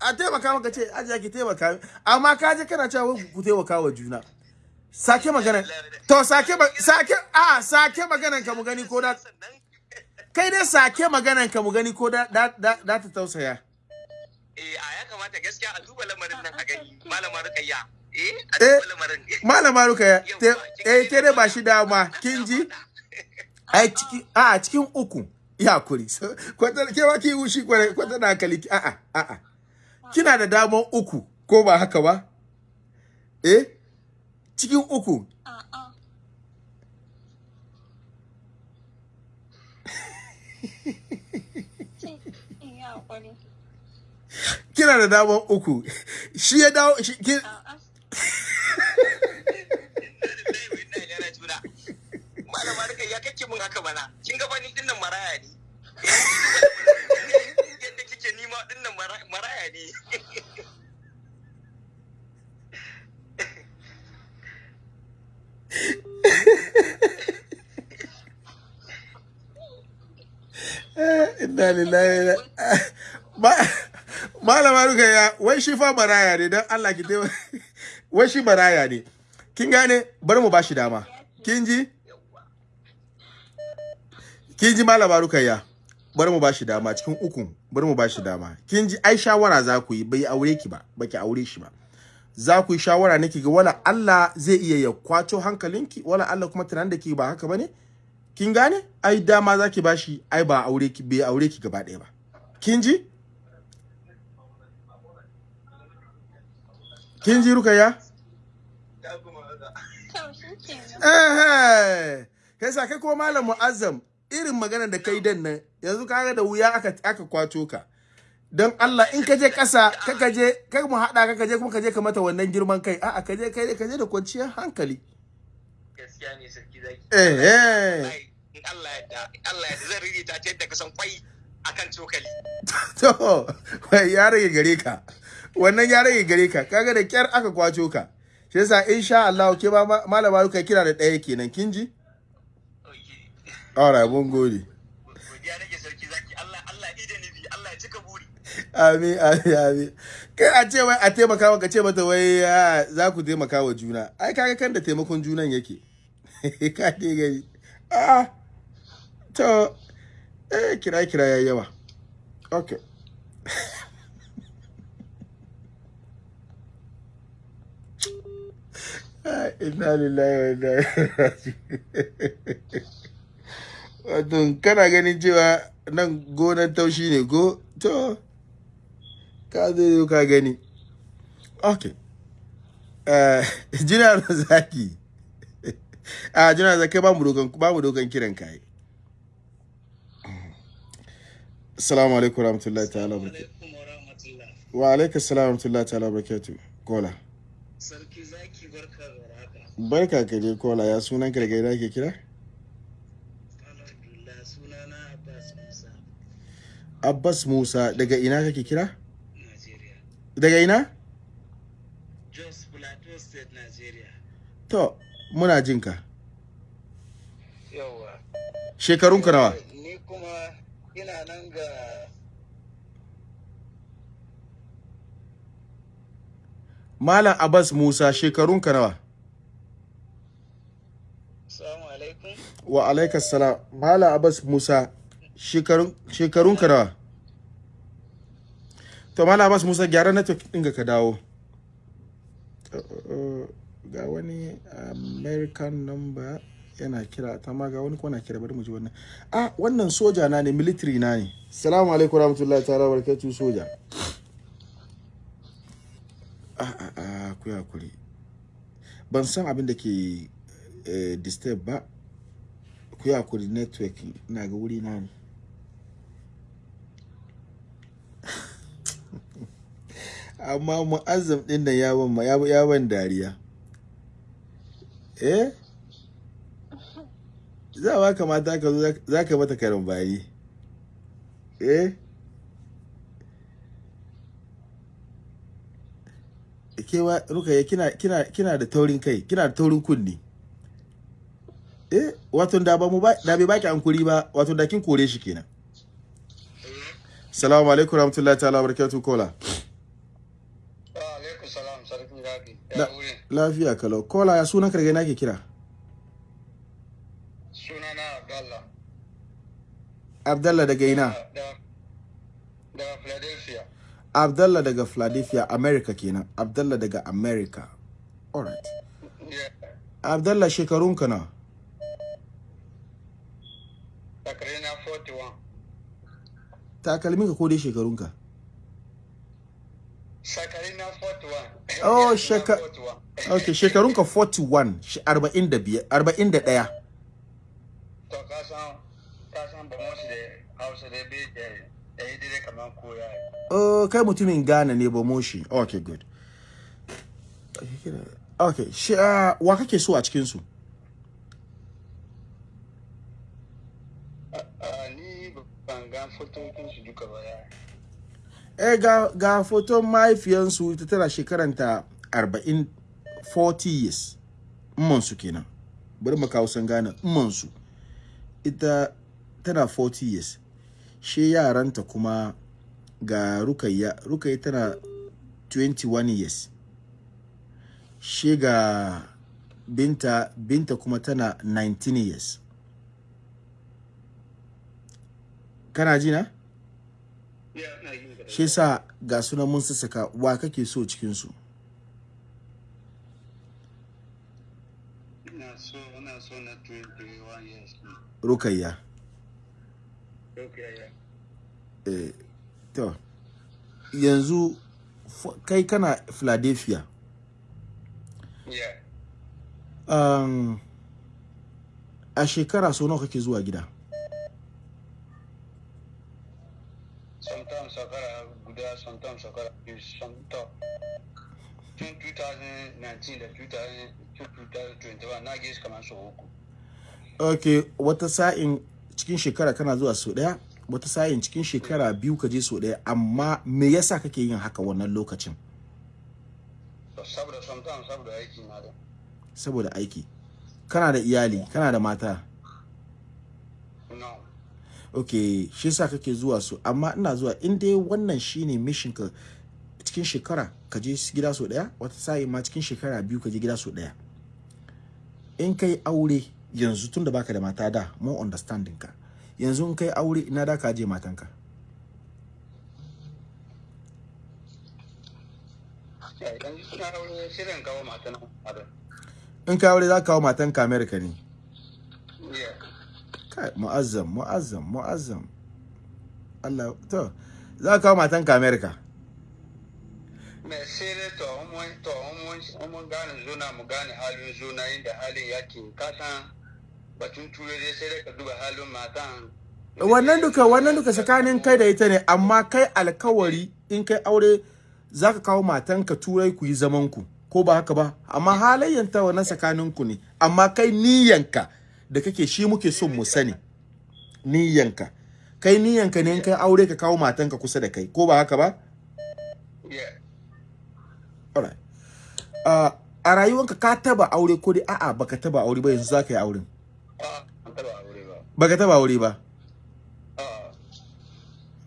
A taimaka maka ce ajiya ki taimaka amma ka je kana cewa ku taimaka wa juna. Sake magana to sake sake a sake maganan ka mu gani ko da kai dai sake maganan ka mu gani ko da da ta tausaya. Eh a ya kamata gaskiya a duba lamarin nan a gani. Malama rukayya. Eh a Eh. duba lamarin. Malama ruka te, eh ke dai ba shi dama kin ji? (laughs) Ai ciki a a cikin uku. Ya kuri. Kwata ke ba ki wushi kware kwata da hankali ki- a a a a kina da daman uku ko ba haka ba? Eh cikin uku A'a. Sai in yi haƙuri. Kina da daman uku. Shi ya dawo shi ki, A'a. malama rukayya kake mun haka bana kin ga bani ɗin nan maraya ne. Yadda kike nima ɗin nan maraya ne. Inna lillahi wa inna- ma malama rukaya wai shi fa maraya ne dan Allah ki taimaka. (laughs) Wai shi maraya ne. Kin gane? Bari mu bashi dama. Kin ji? Kin ji malama rukaya bari mu bashi dama cikin ukun. Bari mu bashi dama. Kin ji? Ai shawara za ku yi. Bai aure ki ba. Baki aure shi ba. Za ku yi shawara ne ki ga wala Allah zai iya ya kwaco hankalinki wala Allah kuma tunanin da ki ba haka ba ne kin gane? Ai dama za ki bashi ai ba aure ki bai aure ki gaba ɗaya ba. Kin ji? Kin ji rukaya kenan. eh kai sa kai ko malam muazzam irin magana da kai dan nan yanzu kaga da wuya aka aka kwato ka. Don Allah in ka je ƙasa ka je kai mu haɗa ka je kuma ka je ka mata wannan girman kai. A'a ka je kai ka je da kwanciyar hankali. Gaskiya ne sarki zaki. Eh eh. Allah ya da Allah ya da zan ririta ta yadda ka san kwai akan cokali. (laughs) To wai ya rage gare ka. Wannan ya rage gare ka. Kaga da kyar aka kwaco ka. Shi yasa insha Allah ke ba ma- malama Ruka kira da ɗaya kenan kin ji? Alright mun gode. Amin amin amin. Kai a ce wai a taimaka maka ce mata wai ah, za ku taimaka wa juna. Ai kaga kan da taimakon junan yake. (laughs) Ka dai gani. Ah to eh kira kira yayi yawa. Okay Inna lillahi wa raji'un. Wato kana ganin cewa nan gonan taushi ne go to ka zo ka gani. Okay eh jina (laughs) zaki. A jina zaki ba mu dokan ba mu dokan kiran kai assalamu alaikum warahmatullahi ta'ala wa alaikum assalam warahmatullahi ta'ala wabarakatuh kola. Sarki zaki barka da. Barka ka je kola. Ya sunan ka daga ina ke kira? Abbas Musa, abbas musa. Daga ina kake kira? Nigeria. daga ina? Jos Plateau State, Nigeria. to muna jin ka. Yawwa. shekarun ka nawa? Ni kuma ina nan ga malam abbas musa shekarun ka nawa Assalamu alaikum. Wa alaikas salam. Malam abbas musa shekarun shekarun ka nawa? To malam abbas musa gyara network din ka dawo. Uh, ga wani american number yana kira ta ma ga wani kuma na kira bari mu ji wannan. Ah wannan soja na ne military na ne. Assalamu alaikum warahmatullahi ta'ala barakatuh soja. Ah ah ah ku ya kuri ban san abin da ke eh, disturb ba. Ku kuri network na ga wuri na ne. (laughs) Amma mu'azzam ɗin nan ya ban ya ya ban dariya. Eh? Za ba kamata ka zo za ka mata karin bayi eh? Kewa rukaya kina kina kina da taurin kai kina da taurin kunni eh wato da ba mu ba da bai baki ankuri ba wato da kin kore shi kenan. Assalamu alaikum warahmatullahi ta'ala barakatuh kola. Wa alaikum salam Ya wuri. lafiya kalau. Kola ya sunan karge nake kira? Sunana Abdallah. Abdallah daga ina? Da da Philadelphia. Abdallah daga Philadelphia America kenan. Abdallah daga America. Alright. Yeah. Abdallah shekarunka na Takarina 41. Takalminka ko dai shekarunka Sakarina 41. Oh, 41. okay shekarunka 41 shi- 45 41 To ka san ka san ba mu da Hausa da bai da yi dire kamar koya. oh kai mutumin Ghana ne ba moshi okay good okay shi ah, wa kake so a cikin su ni ban ga fotokin su duka ba eh ga ga foton mahaifiyansu ita tana shekaranta 40 40 years. Su kenan. Bari mu kawo san gane su ita tana 40 years. She yaranta kuma ga rukayya rukayya tana 21 years. She ga binta binta kuma tana 19 years. Kana ji na? Ya ina yin gaba. Shi sa ga sunan mun sassaka wa kake so cikin su Ina so ina so na 21 years. rukayya. Eh, to. Yanzu kai kana philadelphia? Yeah. um, a shekara so nawa kake zuwa gida? Sometimes sakara guda, sometimes sakara biyu, sometimes. Tun 2019 da 2000 2021 na gaishe kamar sau uku. ok wata sa'in cikin shekara kana zuwa so ɗaya wata sa'in cikin shekara biyu ka je so ɗaya amma me yasa kake yin haka wannan lokacin Saboda sometimes saboda aiki na da. saboda aiki kana da iyali kana da mata. Ok shi sa kake zuwa su amma ina zuwa in dai wannan shine mission ka cikin shekara ka je gida so ɗaya wata sa'i ma cikin shekara biyu ka je gida so ɗaya in kai aure yanzu tun da baka da mata da mun understanding ka yanzu in kai aure ina da ka je matanka ada. in kai aure za ka kawo matanka america ne. Kai mu'azzam mu'azzam mu'azzam. Allah to za ka kawo matanka america. Sai dai to mun to mun in mun gane zuna mu gane halin zuna inda halin yake. Ka san batun ture dai sai dai ka duba halin matan. Wannan duka wannan duka tsakanin kai da ita ne amma kai alkawari in kai aure zaka kawo matanka turai ku yi zaman ku ko ba haka ba? Amma halayyanta wannan tsakanin ku ne amma kai niyyanka da kake shi muke son mu sani. Niyyanka. Kai niyyanka ne in kai aure ka kawo matanka kusa da kai ko ba haka ba? Alright. Uh, a rayuwanka ka taba aure ko dai a'a baka taba aure ba yanzu zaka yi auren? Baka taba aure ba?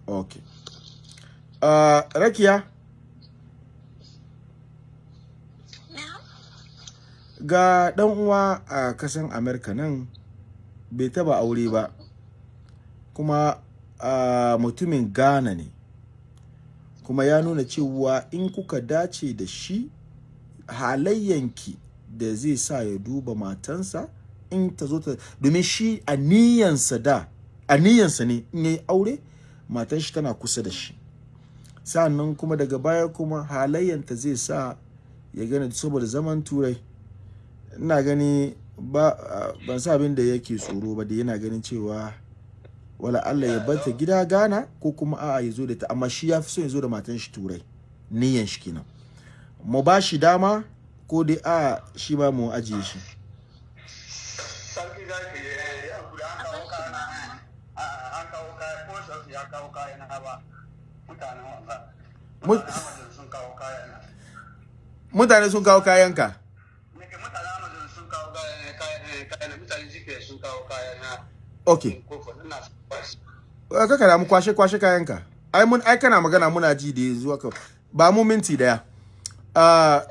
Okay. Uh, rakiya? Ga dan uwa a kasan america nan bai taba aure ba kuma mutumin ghana ne. Kuma ya nuna cewa in kuka dace da shi halayyanki da zai sa ya duba matansa in ta zo ta domin shi a niyansa da ne in yayi aure matan shi tana kusa da shi. Sa'annan kuma daga baya kuma halayyanta zai sa ya gane saboda zaman turai. Ina gani ba ban sa abin da yake tsoro ba da yana ganin cewa wala Allah ya bata gida Ghana ko kuma a'a ya zo da ta. Amma shi ya fi so ya zo da matan shi turai niyan shi kenan. Mu ba shi dama ko dai a shi ba mu ajiye shi. Sarki eh, an kawo an kawo ko sarki ya kawo ba. Mutanen kaya na. Mutane sun kawo kayanka? nake mutanen amazon sun kawo kaya na kaya na kaya na mutanen gps sun kawo kaya Eh, kaka da mu kwashe kwashe kayanka. Ai mun ai kana magana muna ji da yanzu haka ba mu minti ɗaya. Ah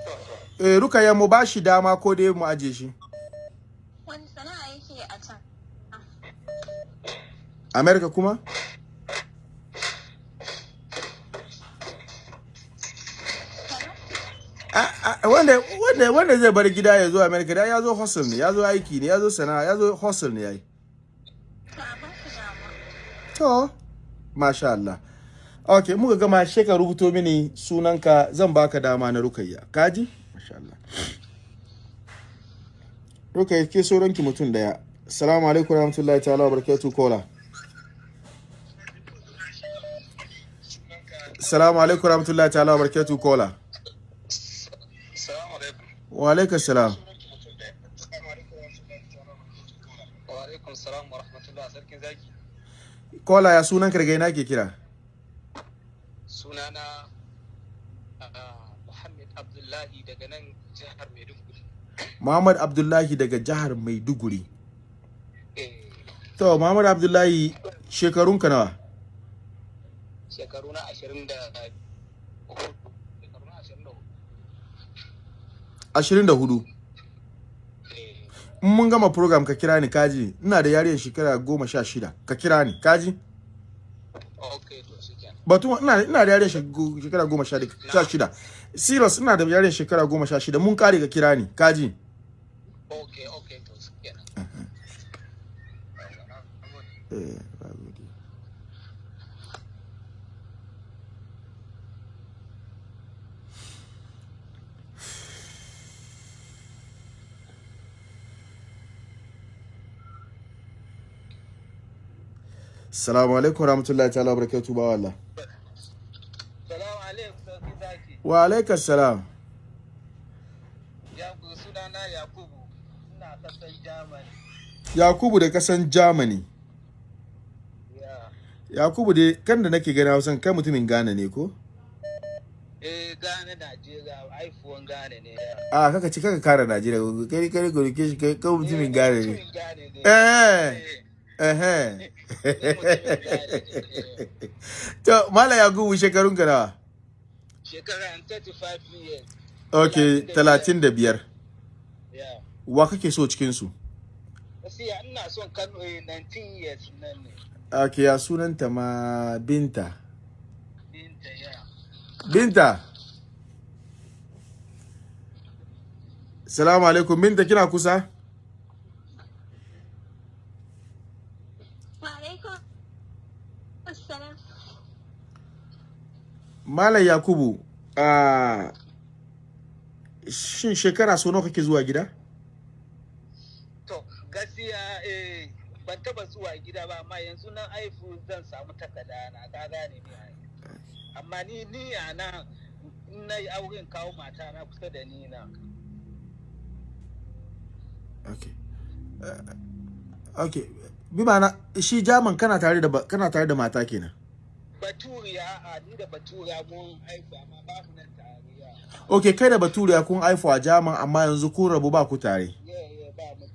eh, rukaya mu ba shi dama ko dai mu ajiye shi. Wani sana'a yake a can? America kuma? A- a- wanda zai bar gida ya zo America da ya zo hustle ne ya zo aiki ne ya zo sana'a ya zo hustle ne yayi to a ba su dama to. Masha Allah. Okay muka gama she ka rubuto mini sunanka zan baka dama na rukayya. Kaji masha Allah. Rukayya ke sauranki mutum ɗaya. Assalamu alaikum warahmatullahi ta'ala wabarakatuh kola assalamu alaikum warahmatullahi ta'ala wabarakatuh kola salamu alaikum. Wa alaikum salam wa alaikum salam wa rahmatullah sarkin zaki kola ya sunanka daga ina ke kira? Sunana ah, Muhammad Abdullahi daga nan jihar Maiduguri. Muhammad Abdullahi daga jihar Maiduguri. Eh, to Muhammad Abdullahi shekarunka nawa? Shekaru na ashirin da na ashirin da huɗu. ashirin da huɗu Eh, in mun gama program ka kira ni kaji. Ina da yariyar shekara goma sha shida. Ka kira ni kaji. Ok, to shi kenan. batu ina ina da yariyar shek- shekara goma sha shida. Serious ina da yariyar shekara goma sha shida. Mun kare ka kira ni kaji. Ok, ok, to shi kenan. eh. Assalamu alaikum warahmatullahi ta'ala wabarakatuh ba wallah. Salamu alaikum, sarki zaki. Wa alaikum salam. Ya ku sunana Yakubu. Ina kasan Germany. Yakubu da kasan Germany. Ya. Yakubu dai kan da nake gani Hausan kai mutumin Ghana ne ko? Eh, Ghana, Najeriya, haifuwan Ghana ne. A kaka ci kaka kara Najeriya kai kai kai kai kai kai mutumin Ghana ne. Mutumin Ghana ne. Eh. Eh, Eh. (laughs) (laughs) To Mala Yakubu shekarun ka nawa? Shekara 35 years. Okay, 35. Ya. Wa kake so cikin su? Gaskiya ina son Kano eh, 19 years nan ne. Okay, ya sunanta ma Binta. Binta ya. Binta. Salamu alaikum Binta kina kusa? wa alaikum assalam Malam Yakubu ah shin shekara so nawa kake zuwa gida To, gaskiya eh, ban taba zuwa gida ba, amma yanzu nan aifu zan samu takarda na ka gane ni. Amma ni ni a in na yi auren kawo mata na kusa da ni na. okay uh, okay bi ma'ana shi jaman kana tare da kana tare da mata kenan Baturiya a ni da baturiya mun aifu amma ba mu nan tare. okay kai da baturiya kun haifu a jaman amma yanzu kun rabu ba ku tare. Ba mu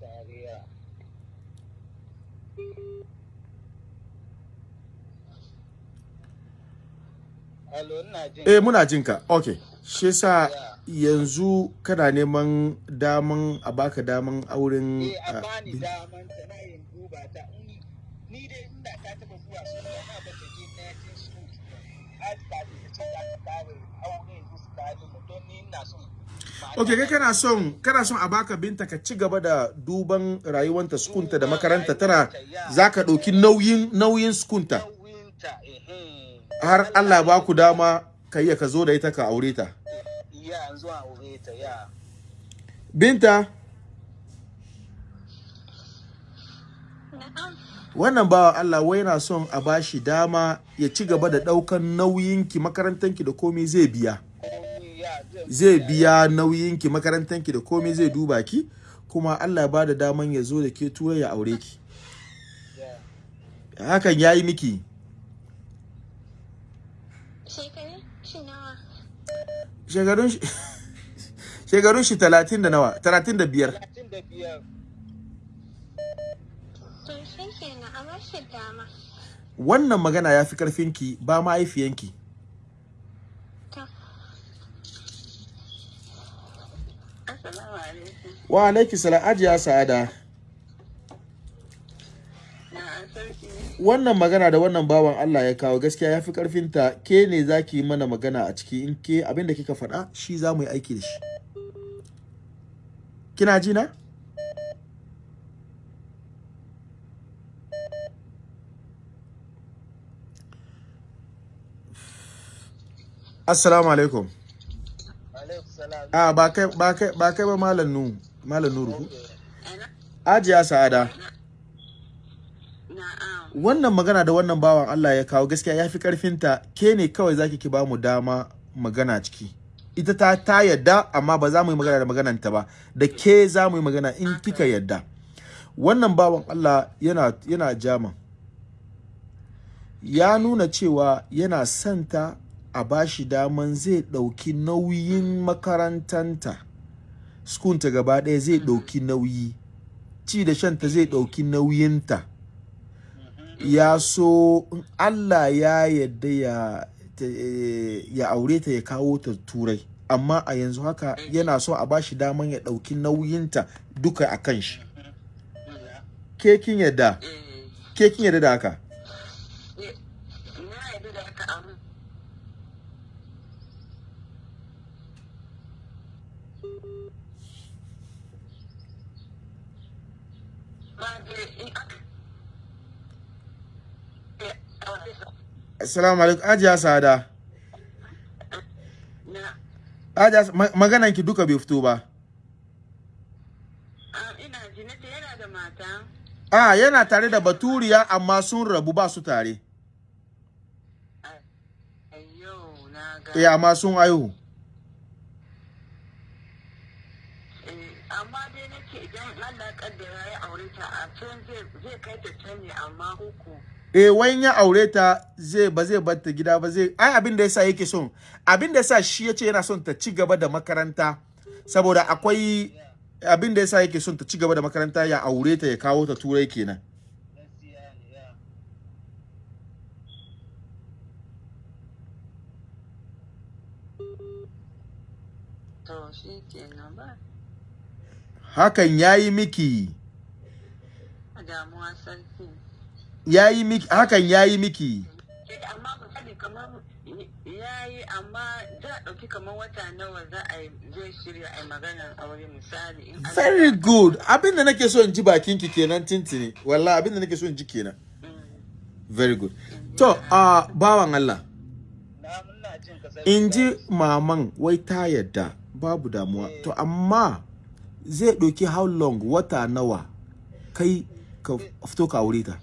eh muna jin ka. Okay shi yasa yanzu kana neman daman a baka daman auren Eh, a ah, bani daman ta na yin duba ta. Ni dai inda ta taba zuwa na ba ta je na jin su. Za Okay, kai na- kana son kana son a baka binta ka ci gaba da duban rayuwanta sukunta da makaranta tana zaka ɗauki nauyin nauyin sukunta har Allah ba ku dama ka iya ka zo da ita ka aure ta. Ya, yanzu a aure ta, ya. Binta, wannan bawa Allah wai yana son a bashi dama ya ci gaba da ɗaukan nauyinki makarantanki da komai zai biya. Ya, Zai biya nauyinki makarantanki da komai zai duba ki kuma Allah ya ba da daman ya zo da ke turai ya aure ki. ya. Hakan yayi miki. Shekaru shi nawa? shekarun shi (laughs) shekarun shi talatin da nawa talatin da biyar Talatin da biyar. To shi kenan a bar shi dama. Wannan magana ya fi karfinki ba mahaifiyanki. Wa alaiki sala ajiya sa'ada. Wannan magana da wannan bawan Allah ya kawo gaskiya ya fi karfinta ke ne za ki yi mana magana a ciki? In ke abin da kika faɗa shi za mu yi aiki da shi. Kina ji na? Assalamu alaikum. Alaikum salam. a ba kai ba kai ba kai ba malam nu malam nuru ajiya sa'ada. Wannan magana da wannan bawan Allah ya kawo gaskiya ya fi karfinta ke ne kawai zaki ki ba mu dama magana ciki. Ita ta ta yadda amma ba za mu yi magana da magananta ba. Da ke za mu yi magana in kika yadda. Wannan bawan Allah yana yana jama ya nuna cewa yana santa a bashi daman zai ɗauki nauyin makarantanta. Skunta gaba ɗaya zai ɗauki nauyi. Ci da shanta zai ɗauki nauyinta. Ya so in Allah ya yadda ya eh, ya aure ta ya kawo ta turai. Amma a yanzu haka yana so a bashi daman ya ɗauki nauyinta duka a kan shi. Ke kin yadda Eh, ke kin yadda da haka eh, na yadda da haka amma ba da in aka eh, aure sa- assalamu alaikum. Ajiya sada. Na. Ajiya ma- maganan ki duka bai fito ba. Ah, ina ji nace yana da mata. A yana tare da baturiya amma sun rabu ba su tare. Ayyo na ga. Eh amma sun aihu Eh, amma dai nake idan Allah kaddara ya aure ta a can zai zai kai ta can ne amma uku. Eh wayan ya aure ta zai ba zai bar ta gida ba zai ai abin da yasa yake son abin da yasa shi ya ce yana son ta ci gaba da makaranta saboda akwai abin da yasa yake son ta ci gaba da makaranta ya aure ta ya kawo ta turai kenan. Hakan yayi miki. Damuwa sarki. Yayi miki hakan yayi miki? Eh, amma ba sani kamar ya yi amma za a ɗauki kamar wata nawa za a yi zai shirya a maganar aure misali very good. Abin da nake so in ji bakin ki kenan tintini. Wallahi abin da nake so in ji kenan. Mm. very good. To a bawan Allah. In ji maman wai ta yadda babu damuwa. To amma zai ɗauki how long wata nawa kai ka fito ka aure ta?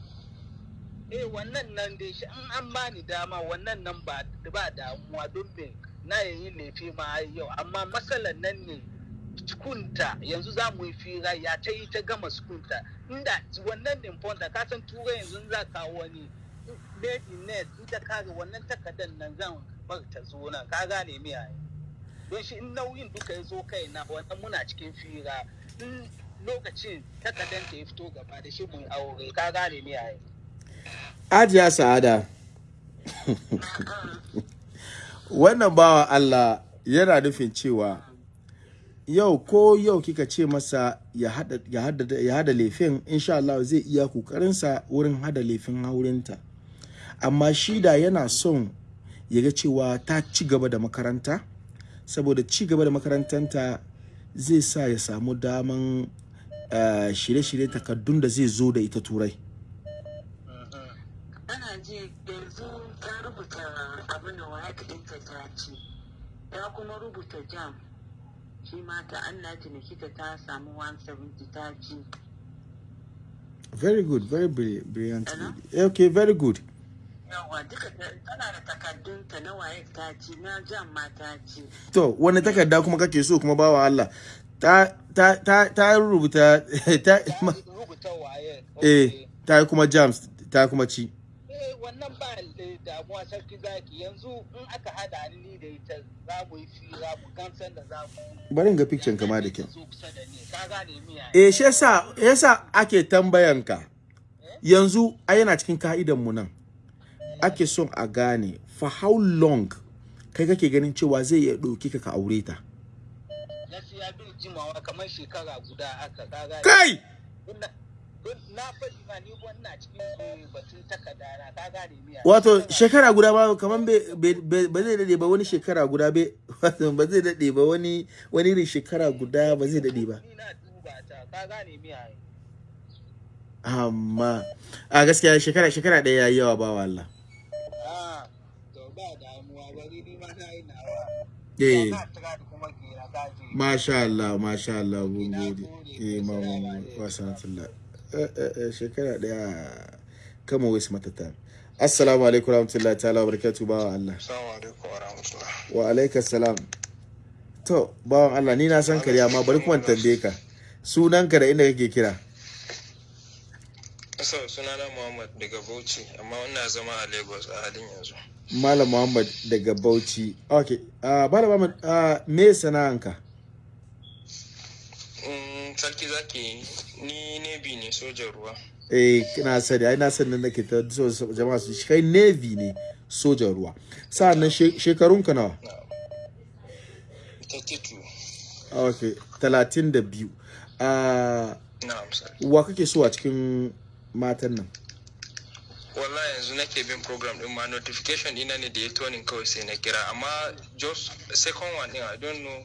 Eh wannan nan dai shi in an bani dama wannan nan ba ba damuwa don me? Na yi laifi ma yau. Amma matsalar nan ne sukunta yanzu za mu yi fira ya ta yi ta gama sukunta inda wannan ne fonta ka san turai yanzu za ka wani baby net in ta kare wannan takardar nan zan bar ta zo nan. Ka gane me ai? Don shi in nauyin duka ya zo kai na wannan muna cikin fira. In lokacin takardar ta ya fito gaba da shi mu aure. Ka gane me ai? Ajiya sa'ada. Wannan bawa Allah yana nufin cewa yau ko yau kika ce masa ya hada laifin insha Allah zai iya kokarinsa wurin hada laifin haurinta amma shi da yana son ya ga cewa ta ci gaba da makaranta saboda ci gaba da makarantanta zai sa ya samu daman eh, shirye-shirye takardun da zai zo da ita turai ana ji yanzu ta rubuta abin da waya ɗinta ta ci ta kuma rubuta jam. Shi ma ta Allah ta ta samu 170 ta ci very good very brilliant, lady. okay very good. Yawa duka ta- tana da takardunta na waye ta ci na jam ma ta ci to wani takarda kuma kake so kuma bawa Allah? Ta ta ta ta rubuta (laughs) ta rubuta waye eh ta kuma jams ta kuma ci. eh wannan ba da damuwa sarki zaki. Yanzu in aka hada ni da ita za mu yi fira mu gamsar da za mu bari in ga picture kama da kyau. Ka eh shi yasa yasa ake tambayanka yanzu ai yana cikin ka'idan mu nan. Ake son a gane for how long kai kake ganin cewa zai iya ɗauki ka ka aure ta? Gaskiya bin jimawa kamar shekara guda ka gane. Kai! Na faɗi ma ni wannan cikin batun takarda na ka gane mi ai wato shekara guda ba kaman ba zai daɗe ba wani shekara guda be (laughs) wato ba zai daɗe ba wani wani irin shekara guda ba zai daɗe ba. Ni na duba ta ka gane mi ai amma a gaskiya shekara shekara ɗaya yayi yawa ba ah to ba damuwa bari ni ma na yi nawa. Eh. Masha Allah masha Allah mun gode. eh mamu wa sanatullah eh eh, shekara ɗaya kama wasu matata assalamu alaikum warahmatullahi ta'ala wa barakatuh bawa Allah wa alaikas salam to bawan Allah ni na san ka dai, amma bari kuma tambaye ka sunanka da inda kake kira So, sunana Muhammad daga Bauchi, amma ina zama a Lagos a halin yanzu. Malam Muhammad daga Bauchi. Okay. Uh, Malam Muhammad, uh, me sana'anka? Sarki zaki ni Navy ne sojan ruwa. Eh, na sani, ai na sani nake ta jama'a su shi kai Navy ne sojan ruwa. Sa'annan she- shekarunka nawa? 32. Okay, 32. Uh, Na'am sarki. wa kake so a cikin matan nan? Wallahi yanzu nake bin program din ma notification ina ne da ya tonin kawai sai na kira amma just second one din I don't know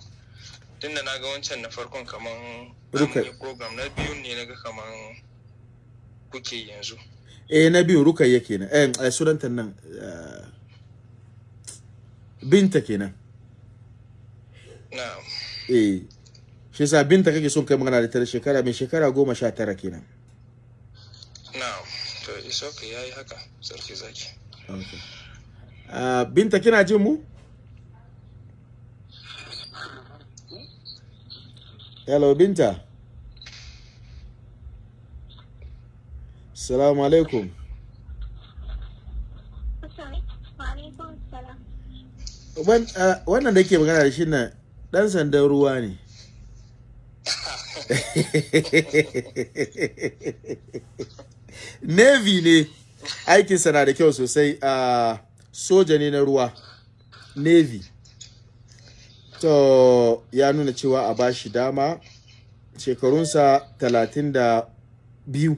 tunda na ga wancan na farkon kaman Ruka. an yi program na biyun ne na ga kaman kuke yanzu. Eh, na biyu Rukayya kenan. Eh, eh sunanta nan. Uh, binta kenan. Na'am. Eh. Shi yasa binta kake son kai magana da ta shekara mai shekara goma sha tara kenan. Na'am. To it's okay yayi haka sarki zaki. Okay. Uh, binta kina jin mu? Hello binta. Assalamu alaikum. Uh, Wannan da ke magana da shi nan ɗan sandan ruwa ne. (laughs) Navy ne aikinsa na da kyau sosai a soja ne na ruwa. Navy. To ya nuna cewa a bashi dama shekarunsa talatin da biyu.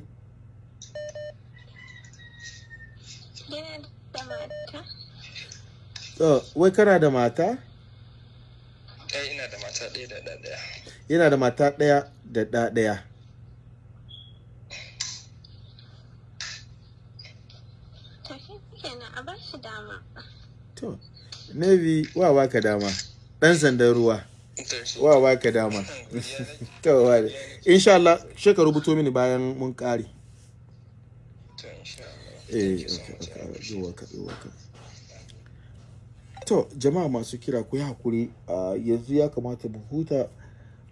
Yana da mata? To, wai kana da mata? Eh ina da mata ɗaya da ɗaya. Yana da mata ɗaya da ɗa ɗaya. To Navy wa baka dama. Dan sandan ruwa. Wa baka dama. (laughs) to wa insha Allah she ka rubuto mini bayan mun kare. Eh, ka, ka. To, jama'a masu kira ku yi haƙuri ah, yanzu ya kamata mu huta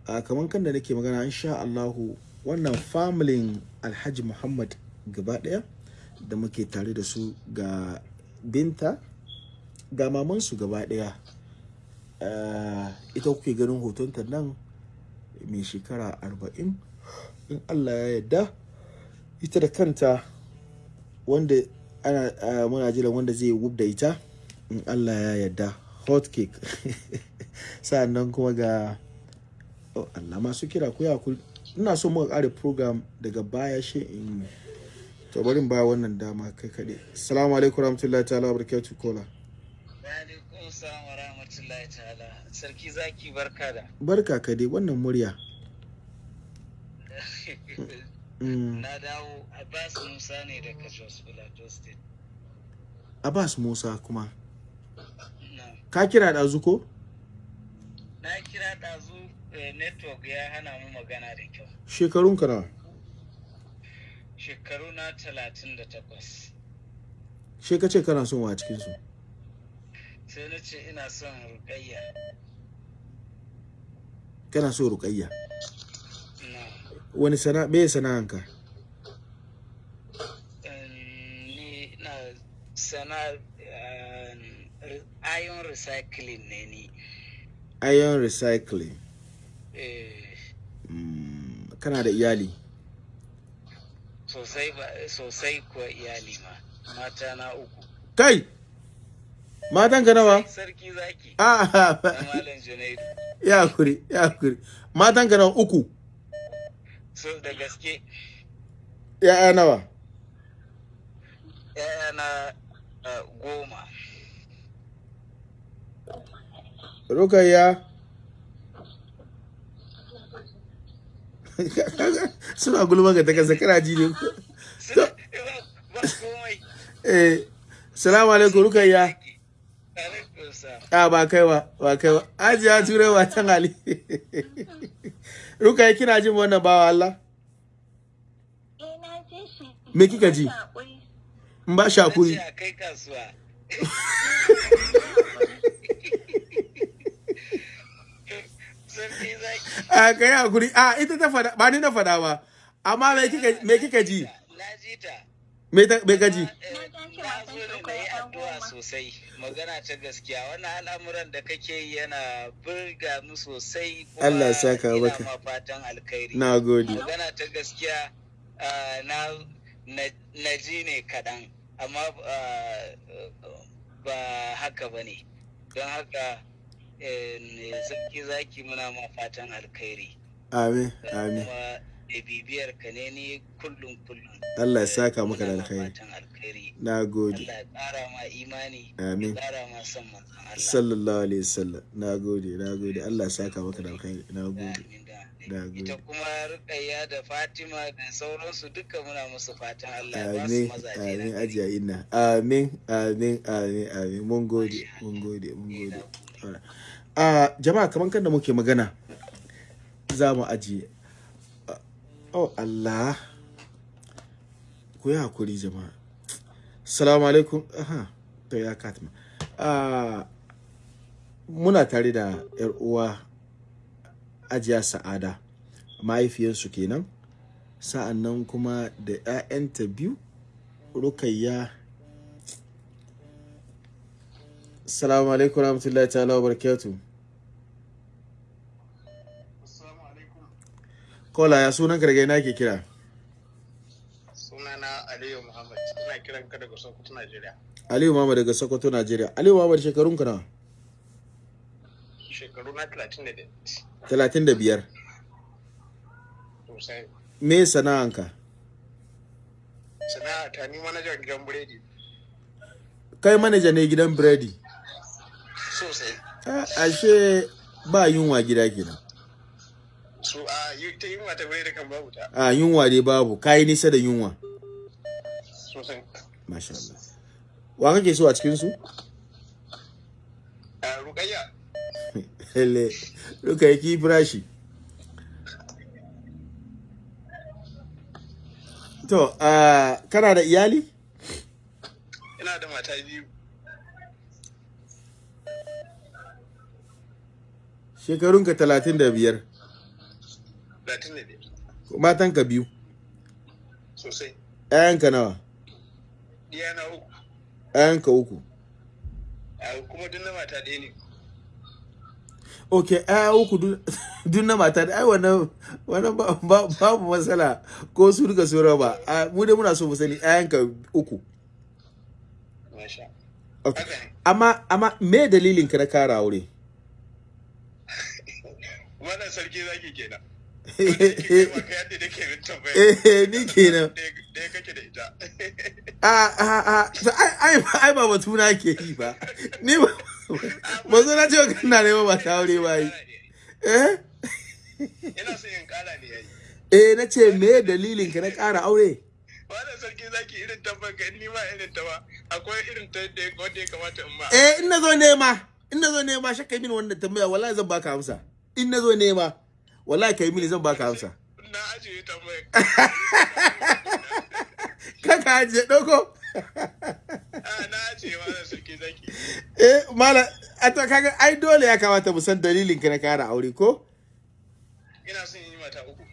a kamar kan da nake magana insha Allahu wannan familin Alhaji Muhammad gaba ɗaya da muke tare da su ga binta ga mamansu gaba ɗaya Ah, ita kuke ganin hotonta nan mai shekara arba'in in Allah ya yarda ita da kanta wanda ana ah, muna jiran wanda zai wub da ita in Allah ya yarda hot cake (laughs) sa'an nan kuma ga oh Allah masu kira ku ya ina so muka kare program daga baya shi in to bari ba wannan dama kai kaɗai. Assalamu alaikum warahmatullahi ta'ala wabarakatuh kola rahmatullahi ta'ala. Sarki zaki barka da. barka ka dai wannan murya (laughs) Mm, Na dawo Abbas Musa ne daga Jos Plateau State. Abbas Musa kuma ka kira ɗazu ko Na kira ɗazu eh, network ya hana mu magana da kyau. shekarun ka nawa Shekaru na talatin da takwas. she ka ce kana son wa cikin su Sai na ce ina son rukayya. kana so ruqayya Na. wani sana me sana'anka ni na sana eh, iron recycling ne ni. iron recycling Eh, Mm, kana da iyali sosai kuwa iyali ma. Mata na uku. kai matan ka nawa Sarki zaki. ah Na Malam Junaidu. ya kuri ya kuri matan ka nawa uku So da gaske ya'ya nawa ‘ya'yana uh, goma. rukayya (laughs) suna gulma ga ta kasa kana ji ne komai. eh salamu alaikum rukayya. A ba kai ba ba kai ba. Ajiya turai ba tan ali (laughs) rukayya kina jin wannan bawa Allah? Eh. Me kika ji? In ba shi hakuri a kai hakuri. A ita ta fada ba ni na fada ba. Amma me kika ji? Na ji ta. Me addu'a sosai. Magana ta gaskiya. Wannan al'amuran da kake yi yana burga mu sosai. Allah ya saka ina maka. ma fatan alkhairi. na gode magana ta gaskiya na na- ji ne kaɗan amma ba haka ba ne don haka eh, sarki zaki muna ma fatan alkhairi amin amin da bibiyar ka ne ni kullum kullum. Allah ya saka maka da alkhairi. na gode. Allah ya ƙara ma imani Amin. ya ƙara ma son manzon Allah. Sallallahu alaihi wasallam. Na gode na gode. Allah ya saka maka da alkhairi. Na gode. ita kuma Rukayya da Fatima da sauransu duka muna musu fatan Allah ya ba su mazaje amin ajiya inna. Amin amin amin amin. Mun gode mun gode mun gode. Alright. a jama'a kaman kan da muke magana za mu ajiye. Ah, oh Allah. Ku yi haƙuri jama'a. Salamu alaikum. Aha to ya katma Ah, muna tare da yar uwa ajiya sa'ada. Mahaifiyarsu kenan. Sa'an nan kuma da 'ya'yanta biyu rukayya. Salamu alaikum rahmatullahi ta'ala wa barakatu kola ya sunan karge na ke kira? Sunana aliyu muhammad. Ina kiran ka daga sokoto najeriya. Aliyu mama daga sokoto najeriya. Aliyu mama shekarun ka nawa? Shekaru na 31 talatin da biyar. Sosai. Me sana'anka? Sana'a ta ni manajan gidan biredi. Kai manaja ne gidan biredi? Sosai. Ah, ashe ba yunwa gida kenan. Su a yi ta mata biredi kan babu ta. A yunwa dai babu. Kayi nisa da yunwa. Sosai. Masha Allah. Wa kake so a cikin su a rukayya. (laughs) Hele duka yake firashi to uh, kana da iyali? Ina da mata biyu. Shekarunka talatin da biyar. Latin ne dai. Matanka biyu? Sosai. ‘ya'yanka nawa? Iya na uku. ‘ya'yanka uku. Kuma duk na mata ɗaya ne. Ok ‘ya'ya uku dun (laughs) na mata da ai wannan wannan ba- ba- babu matsala ko su duka su raba. Mu dai muna so mu sani ‘ya'yanka uku. Masha ok amma amma me dalilin ka na kara aure? (laughs) Wannan sarki zaki kenan. Eh min eh, ai ba batu na ke yi ba ni ba ba zo na ce kana neman ba ta aure ba yi eh ina so ne eh me dalilin ka na kara aure wannan sarki zaki irin tambayar ka ni ma irin ta ba akwai irin ta da wanda ya kamata in ma eh in na zo nema in na zo nema shakka mini wannan tambaya wallahi zan baka amsa in na zo nema wallahi kai mini zan baka amsa. Na ajiye tambayar (laughs) kaka ajiye a na ajiye sarki zaki. Eh kaga ai dole ya kamata mu san dalilin ka na kara aure ko? Ina son yi mata uku.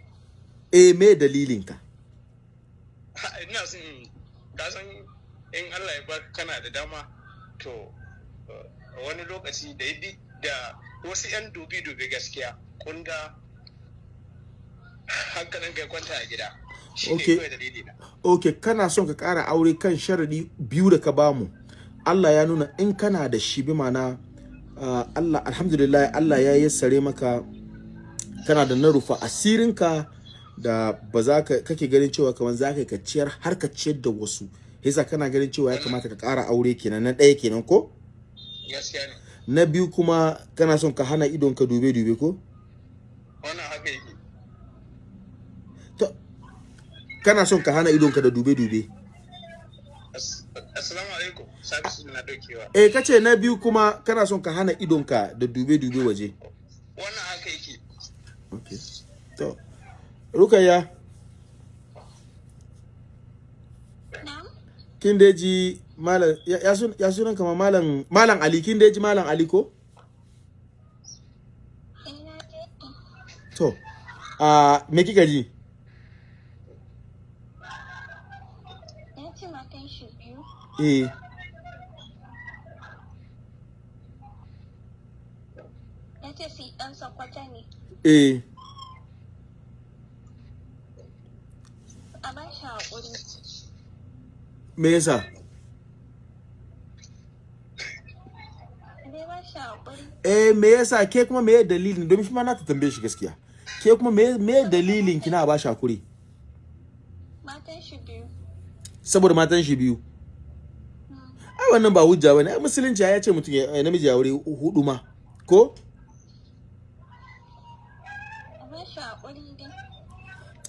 Eh me dalilin ka? Ina son ka san in Allah ya baka kana da dama to uh, wani lokaci da da wasu 'yan dubi-dubi gaskiya kunda hankalin kai kwanta a gida. Shi ne Okay. kawai dalili na. Ok kana son ka kara aure kan sharadi biyu da ka ba mu. Allah ya nuna in kana da shi bi mana uh, Allah alhamdulillah Allah ya yassare maka kana da na rufa asirinka da ba za ka kake ganin cewa kamar za ka ciyar har ka ciyar da wasu. Yasa kana ganin cewa ya kamata ka kara aure kenan. Na ɗaya kenan ko? Na biyu kuma kana son ka hana idon ka dube dube ko? Wannan haka yake kana son ka hana idon ka da dube dube As- assalamu alaikum sabisu na daukewa. Eh kace na biyu kuma kana son ka hana idon ka da dube dube waje. Wannan haka yake. Okay to rukayya. Kin da ji malam ya, ya, sun, ya sunan kama malam malam ali. Kin da ji malam ali ko? To a me kika ji Ya ce matan shi biyu. Eh. Ya ce su ɗan sakwata ne. eh. A ba shi haƙuri. me yasa eh me yasa ke kuma me dalilin? Domin shi ma na ta tambaye shi gaskiya. Ke kuma me me dalilin kina ba shi haƙuri Matan shi biyu. saboda matan shi biyu. Wannan ba hujja ba ne. Ai musulunci ya ce mutum ya namiji ya aure huɗu ma ko?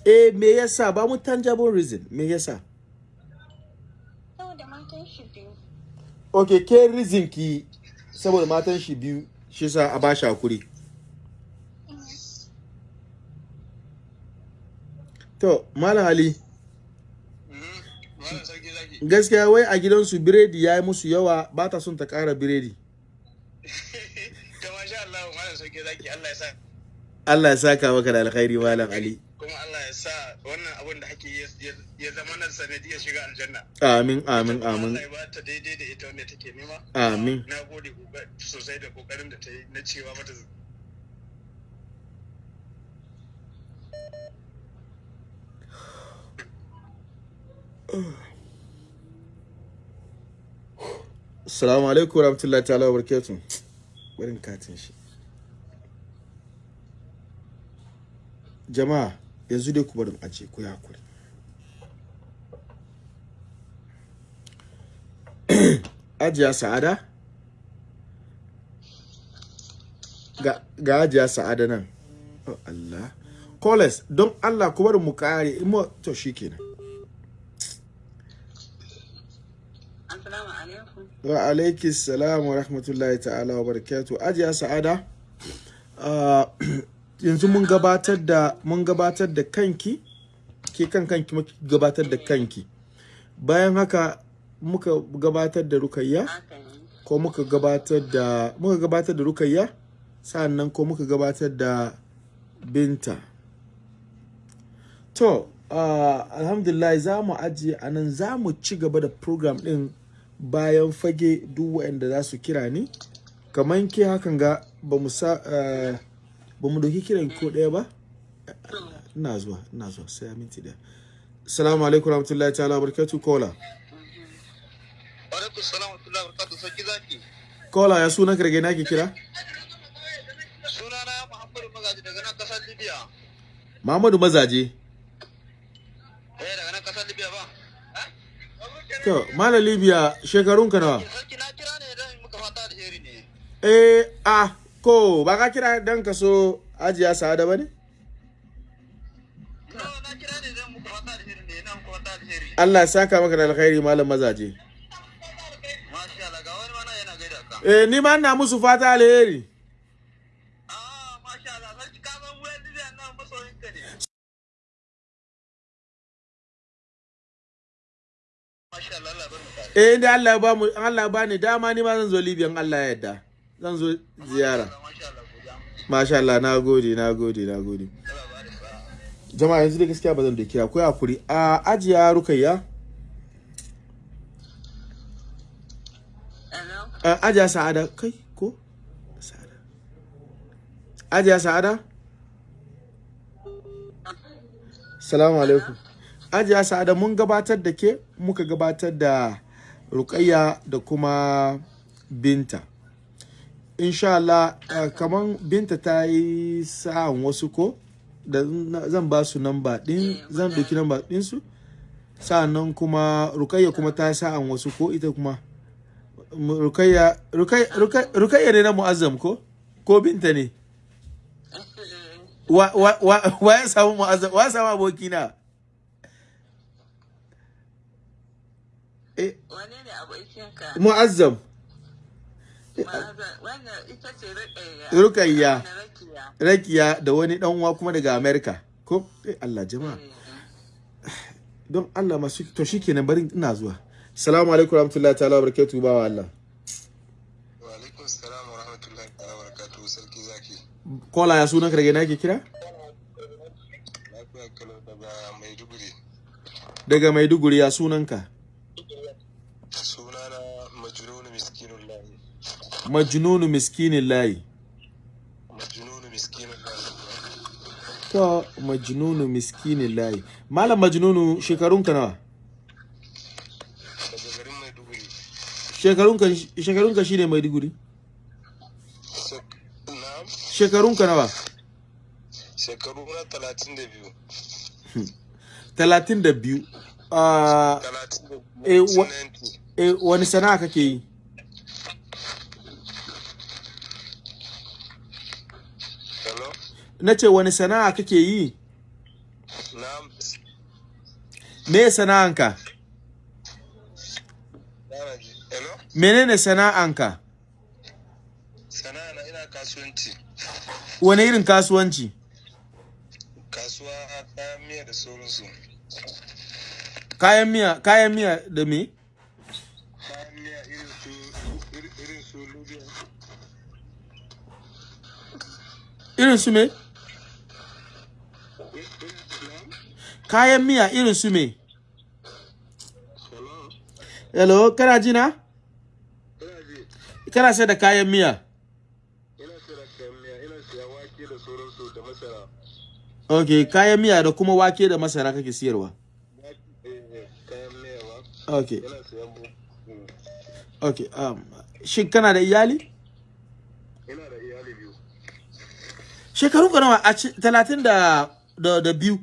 Eh me yasa? Ba mu tangible reason. Me yasa? Saboda matan shi biyu. okay ke reason ki saboda matan shi biyu shi sa a ba shi haƙuri. To malam ali. Sarki zaki gaskiya wai a gidansu biredi ya yi musu yawa ba ta son ta kara biredi. (laughs) Allah ya sa Allah ya saka maka da alkhairi malam ali. Kuma Allah ya sa wannan abin da ake ya zama na sanadiyar shiga aljanna. Amin amin amin. Allah ya ba ta daidai da ita wanda take nema. Amin. na gode sosai da ƙoƙarin da ta yi na cewa mata (sighs) (sighs) Assalamu alaikum warahmatullahi ta'ala wabarakatuh. Barin katin shi. Jama'a, yanzu dai ku barin aje ku yi haƙuri. (clears throat) Ajiya Sa'ada? Ga, ga Ajiya Sa'ada nan. Oh Allah. Koles, don Allah ku bari mu kare, imo to shikenan. Assalamu alaikum. Wa alaiki salam wa rahmatullahi ta'ala wa barakatu ajiya sa'ada yanzu mun gabatar da mun gabatar da kanki ke kan kanki muka gabatar da kanki. Bayan haka muka gabatar da rukayya ko muka gabatar da muka gabatar da rukayya sannan ko muka gabatar da binta. To ah, alhamdulillah za mu ajiye a nan za mu ci gaba da program din bayan fage duk waɗanda za su kira ni. Kamar ke hakan ga ba mu sa eh, ba mu doki kiran ko ɗaya ba? Ina zuwa ina zuwa sai minti ɗaya. Assalamu alaikum warahmatullahi ta'ala barakatuh kola alaikum salam wa rahmatullahi wa barakatuh sarki zaki. Kola ya suna karge na ke kira? Sunana muhammadu magaji daga nan ƙasar libya. Muhammadu Mazaje eh daga nan ƙasar libya ba to Malam Libya shekarun ka nawa eh ah ko ba ka kira dan ka so ajiya sa'ada ba ne? Allah ya saka maka da alkhairi Malam Mazaje. Masha Allah ga wani mana yana gaida ka. Eh ni ma ina musu fata alheri. Eh inda Allah ya ba mu Allah ya bani dama ni ma zan zo Libya in Allah ya yarda. Zan zo ziyara. Masha Allah na gode na gode na gode. Jama'a yanzu da gaskiya ba zan da kira ko haƙuri. A ajiya rukayya. Ajiya sa'ada. Kai ko? Sa'ada. Ajiya sa'ada? Salamu alaikum. Ajiya sa'ada mun gabatar da ke muka gabatar da rukayya da kuma binta. Insha Allah uh, kaman binta ta yi sa'an wasu ko da zan ba su namba din zan ɗauki namba ɗinsu. Sa'annan kuma rukayya kuma ta yi sa'an wasu ko ita kuma rukayya rukayya ne na mu'azzam ko? Ko binta ne? Wa ya samu mu'azzam wa ya samu abokina? Eh. Wane ne abokinka? mu'azzam. Rukayya. Rakiya. rakiya da wani dan uwa kuma daga america. Ko? Eh Allah jama'a. Don Allah masu to shikenan bari ina zuwa. Assalamu alaikum warahmatullahi ta'ala barakatuhu bawa Allah. Wa alaikum salam wa rahmatullahi wa barakatuhu sarki zaki. Kola ya sunan ka daga ina ke kira? Daga maiduguri. Daga maiduguri ya sunan ka sunana majnun miskinun lahi majnunu miskinin layi to majnunu miskinin layi malam majnunu shekarun ka nawa shekarun ka shekarun ka shine maiduguri shekarun ka nawa shekaru na talatin da biyu talatin da biyu ah eh, wani sana'a kake yi hello na ce wani sana'a kake yi? Me sana'anka? Menene sana'anka? Sana'a na ina kasuwanci. Wani irin kasuwanci? Kasuwa kayan miya da sauransu. Kayan miya kayan miya da me? Kayan miya irin su irin irin su lubiya irin su me? Kayan miya irin su me? Hello kana ji na? Ina ji kana sai da kayan miya? Ok kayan miya da kuma wake da masara kake siyarwa? Ok. Ok um, shin kana da iyali? Ina da iyali biyu shekarun ka a talatin da biyu.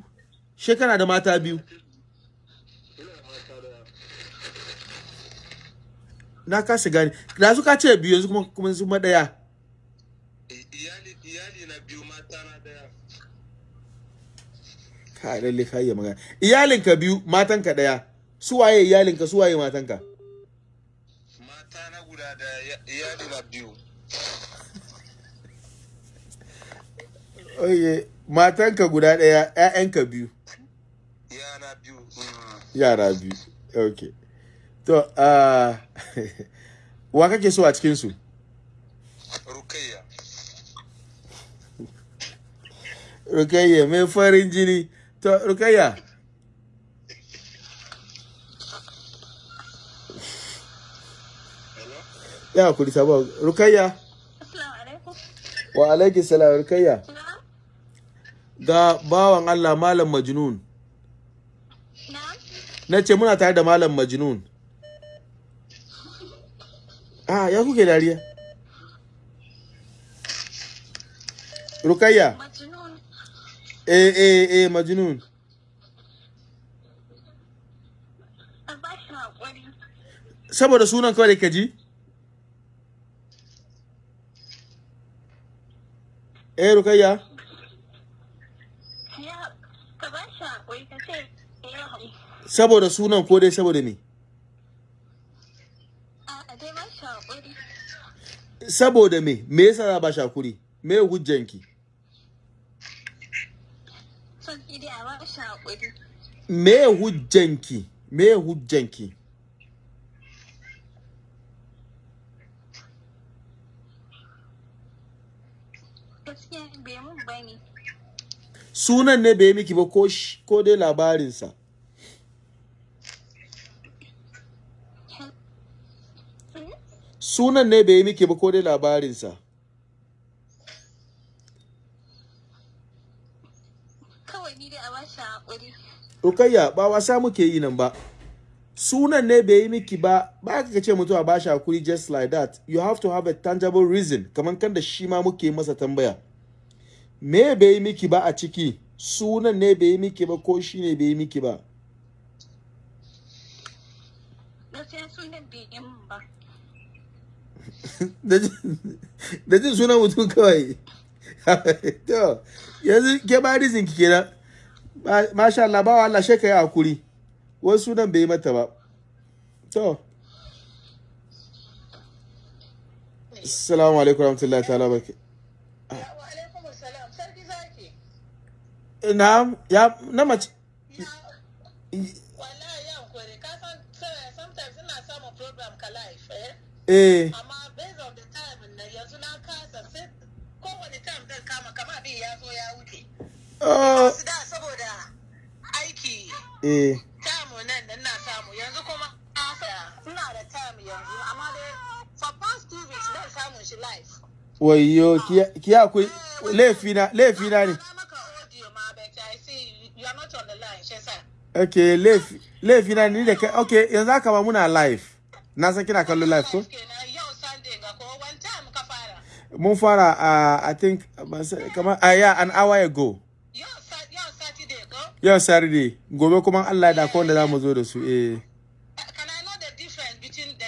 Shekara da mata biyu. Da da na kasa gane. Da su ka ce biyu yanzu kuma kuma su madaya iyali iyali na biyu mata na ɗaya ka lalle ka iya magana. Iyalinka biyu matanka ɗaya su waye iyalinka su waye matanka? Mata na iyali na biyu. Oye matanka guda ɗaya ƴaƴanka biyu yana biyu. Yara biyu. Okay to uh, (laughs) wa kake so a cikin su rukayya. Rukayya mai farin jini. To rukayya. Ya kuri sabon rukayya. Assalamu alaikum. wa alaiki salam rukayya. Ga bawan Allah malam majnun. Na ce muna tare da malam majnun. Ah ya kuke dariya? Rukayya? Eh eh eh majnun. A saboda sunan kawai ka ji? Eh rukayya Ya ka ba shi haƙuri ka ce ya haƙuri. Saboda sunan ko dai saboda me? Saboda me? Me yasa za ba me hujjanki? Shi haƙuri. me hujjanki? Me hujjanki? Mun ba ne. sunan ne bai miki ba ko dai labarinsa? Sunan ne bai yi miki ba ko dai labarinsa Kawai ni dai a ba shi haƙuri. Rukayya ba wasa muke yi nan ba. Sunan ne bai yi miki ba, ba ka ce mutum a bashi haƙuri just like that. You have to have a tangible reason, kamar kan da shi ma muke masa tambaya. Me bai yi miki ba a ciki? Sunan ne bai yi miki ba ko shi ne bai yi miki ba? Gaskiya sunan bai yi mun ba. Da jin sunan mutum kawai. to, yanzu ke ba reason ki kenan. Ma- Masha Allah, ba wa Allah shi ka yi haƙuri. Wasu sunan bai mata ba. To. Assalamu alaikum warahmatullahi ta'ala barka. Na ya na mace eh oh aiki eh. tamu nan da na samu yanzu kuma ina da time yanzu amma dai for past two weeks zan samu shi live. Wayyo ki akwai laifi na laifi na ne okay laifi laifi na ni da kai okay yanzu haka ma muna live. Na san kina kallon live ko? Yau Sunday ga ko one time ka fara? Mun fara a I think ban kamar a yeah an hour ago yau Sat- yau Saturday ko yau Saturday gobe kuma Allah da ko wanda za mu zo da su eh. Can I know the difference between the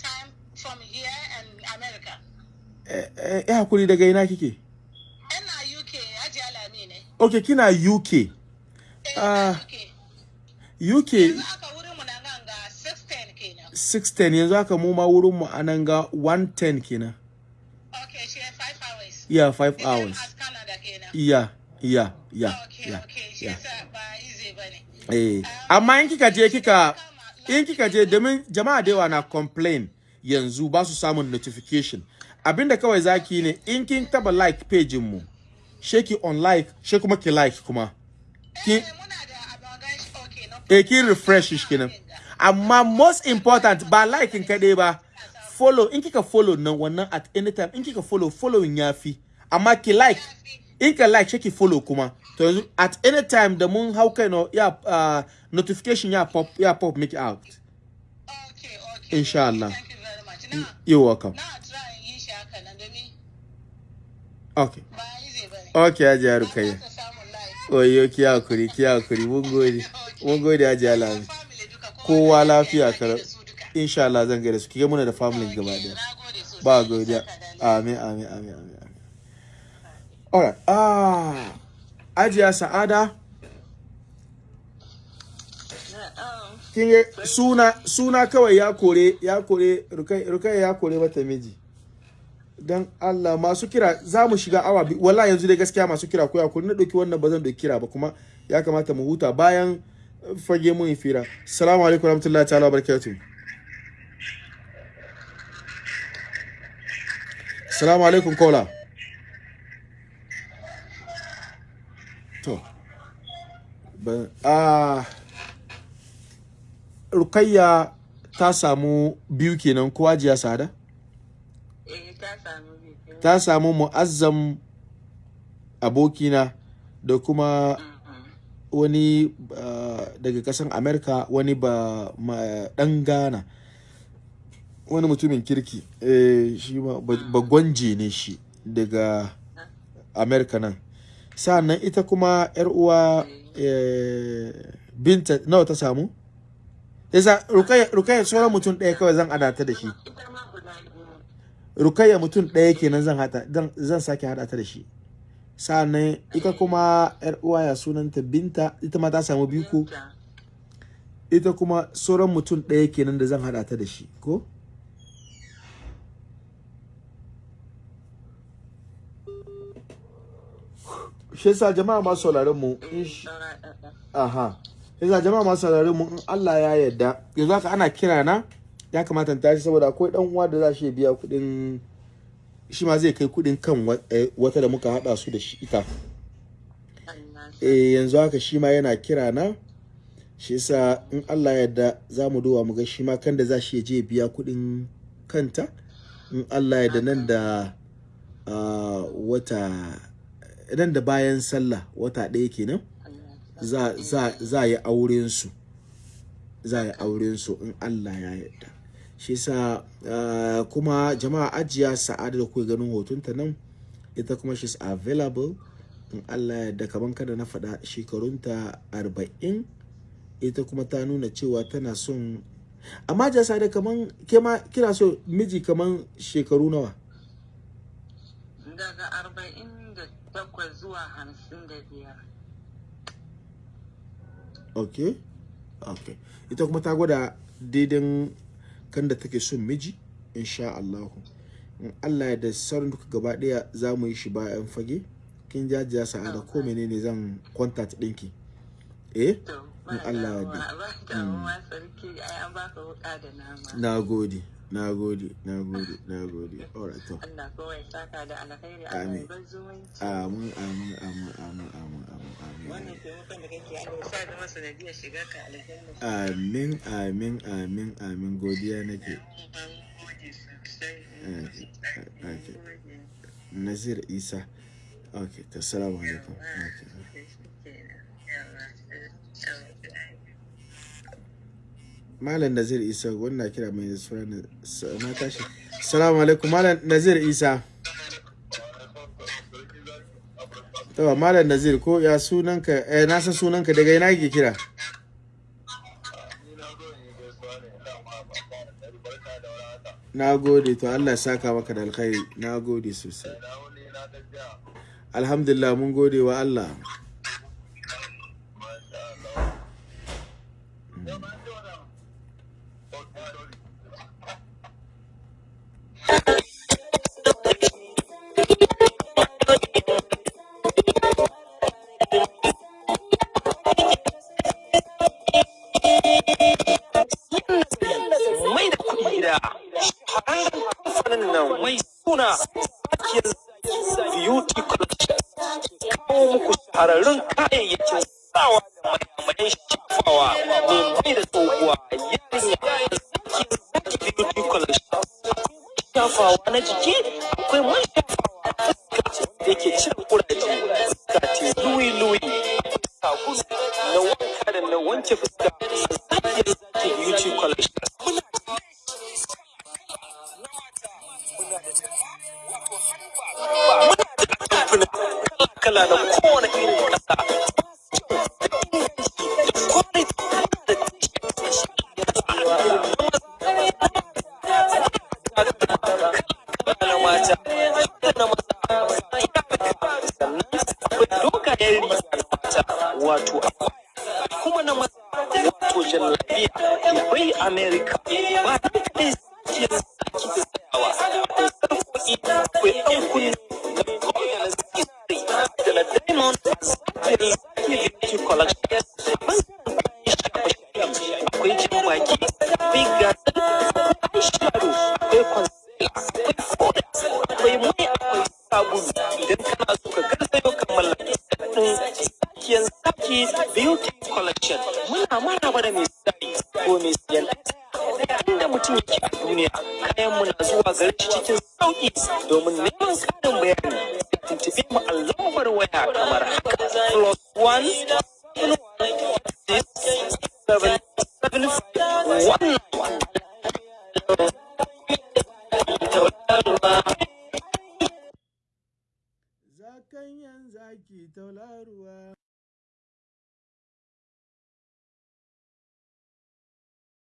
time from here and America? Eh haƙuri daga ina kike? Ina UK Haji Alami ne. Okay kina UK ah UK aka wurin mu na nan ga 610 kenan. 610 yanzu haka mu ma wurin mu a nan ga 110 kenan. Okay shi 5 hours. Yeah 5 hours. Canada kenan? Yeah yeah yeah yeah shi yeah. ba ne Eh, amma in kika je kika in kika je domin jama'a da yawa na complain yanzu ba su samun notification. Abinda kawai zaki ne in kin taba like page mu she ki on like she kuma ki like kuma. Ki eh ki refresh shi kenan. amma most important ba like in kadai ba. Follow in kika follow nan wannan at any time in kika follow following yafi amma ki like in ka like ki follow kuma. To yanzu at any time da mun hau kai no ya uh, notification ya pop ya pop make out. Insha Allah. You're welcome. okay. okay aji ya rukaiya oyo ki haƙuri ki haƙuri mun gode. (laughs) Mun gode aji alami kowa lafiya kar insha Allah zan gaida su. Kike muna da family gaba ɗaya. ba godiya. Amin amin amin amin amin. Alright. Ah. Ajiya sa'ada. Kin suna suna kawai ya kore ya kore rukai ya kore mata miji. Dan Allah masu kira za mu shiga awa wallahi yanzu dai gaskiya masu kira ko ya kore. Na ɗauki wannan ba zan ɗauki kira ba kuma ya kamata mu huta bayan fage mun fira. Assalamu alaikum warahmatullahi ta'ala barakatuh assalamu alaikum kola to ah rukayya ta samu biyu kenan ko ajiya sada eh ta samu biyu ta samu mu'azzam abokina da kuma wani ah, daga kasan amerika wani ba dan ghana. Wani mutumin kirki. Eh, shi ba ba gwanje ne shi daga amerika nan. Sa'annan ita kuma yar uwa eh, binta nawa ta samu? Yasa rukayya sauran mutum ɗaya kawai zan adata da shi. Rukayya mutum ɗaya kenan zan hada zan sake hada ta da shi. Sa'annan ita kuma yar uwa ya sunanta binta ita ma ta samu biyu ko? Ita kuma sauran mutum ɗaya kenan da zan hada ta da shi ko? Shi yasa jama'a masu sauraron mu aha. Yasa jama'a masu sauraron mu Allah ya yarda yanzu haka ana kira na ya kamata tashi saboda akwai dan uwa da za shi biya kuɗin shi ma zai kai kuɗin kan eh, wata da muka haɗa su da shi ita. Eh yanzu haka shi ma yana kira na shi yasa in Allah ya yarda za mu duba mu ga shi ma kan da za shi je ya biya kuɗin kanta. In Allah ya yarda nan da ah, wata nan da bayan sallah wata ɗaya kenan za za yi auren su. Za yi auren su in Allah ya yarda. Shi yasa ah, kuma jama'a ajiya sa'ada da kuke ganin hotunta nan ita kuma she's available. In Allah ya yarda kaman kada na faɗa shekarunta arba'in ita kuma ta nuna cewa tana son amma jasa da kaman ke ma kina so miji kaman shekaru nawa? Daga arba'in da takwas zuwa hamsin da biyar. Ok? Ok. Ita kuma ta gwada daidan kan da take son miji insha Allahu. In Allah ya da sauran duka gaba ɗaya za mu yi shi bayan fage kin jajiya sa'ada ko menene zan contact ɗinki eh? In Allah ya da na gode. Na gode na gode na gode alright to Allah kawai saka da alkhairi Amin. amin amin amin amin amin amin amin wannan taimakon da kake Allah ya sa zama sanadiyar shiga ka aljanna amin amin amin amin godiya nake. Nazir Isa. Okay, to assalamu alaikum. Okay. Malam Nazir Isa wannan kira mai suna na tashi. Assalamu alaikum Malam Nazir Isa. To Malam Nazir ko ya sunanka eh na san sunanka daga ina kike kira? Na gode to Allah saka maka da alkhairi. Na gode sosai. Alhamdulillah mun gode wa Allah.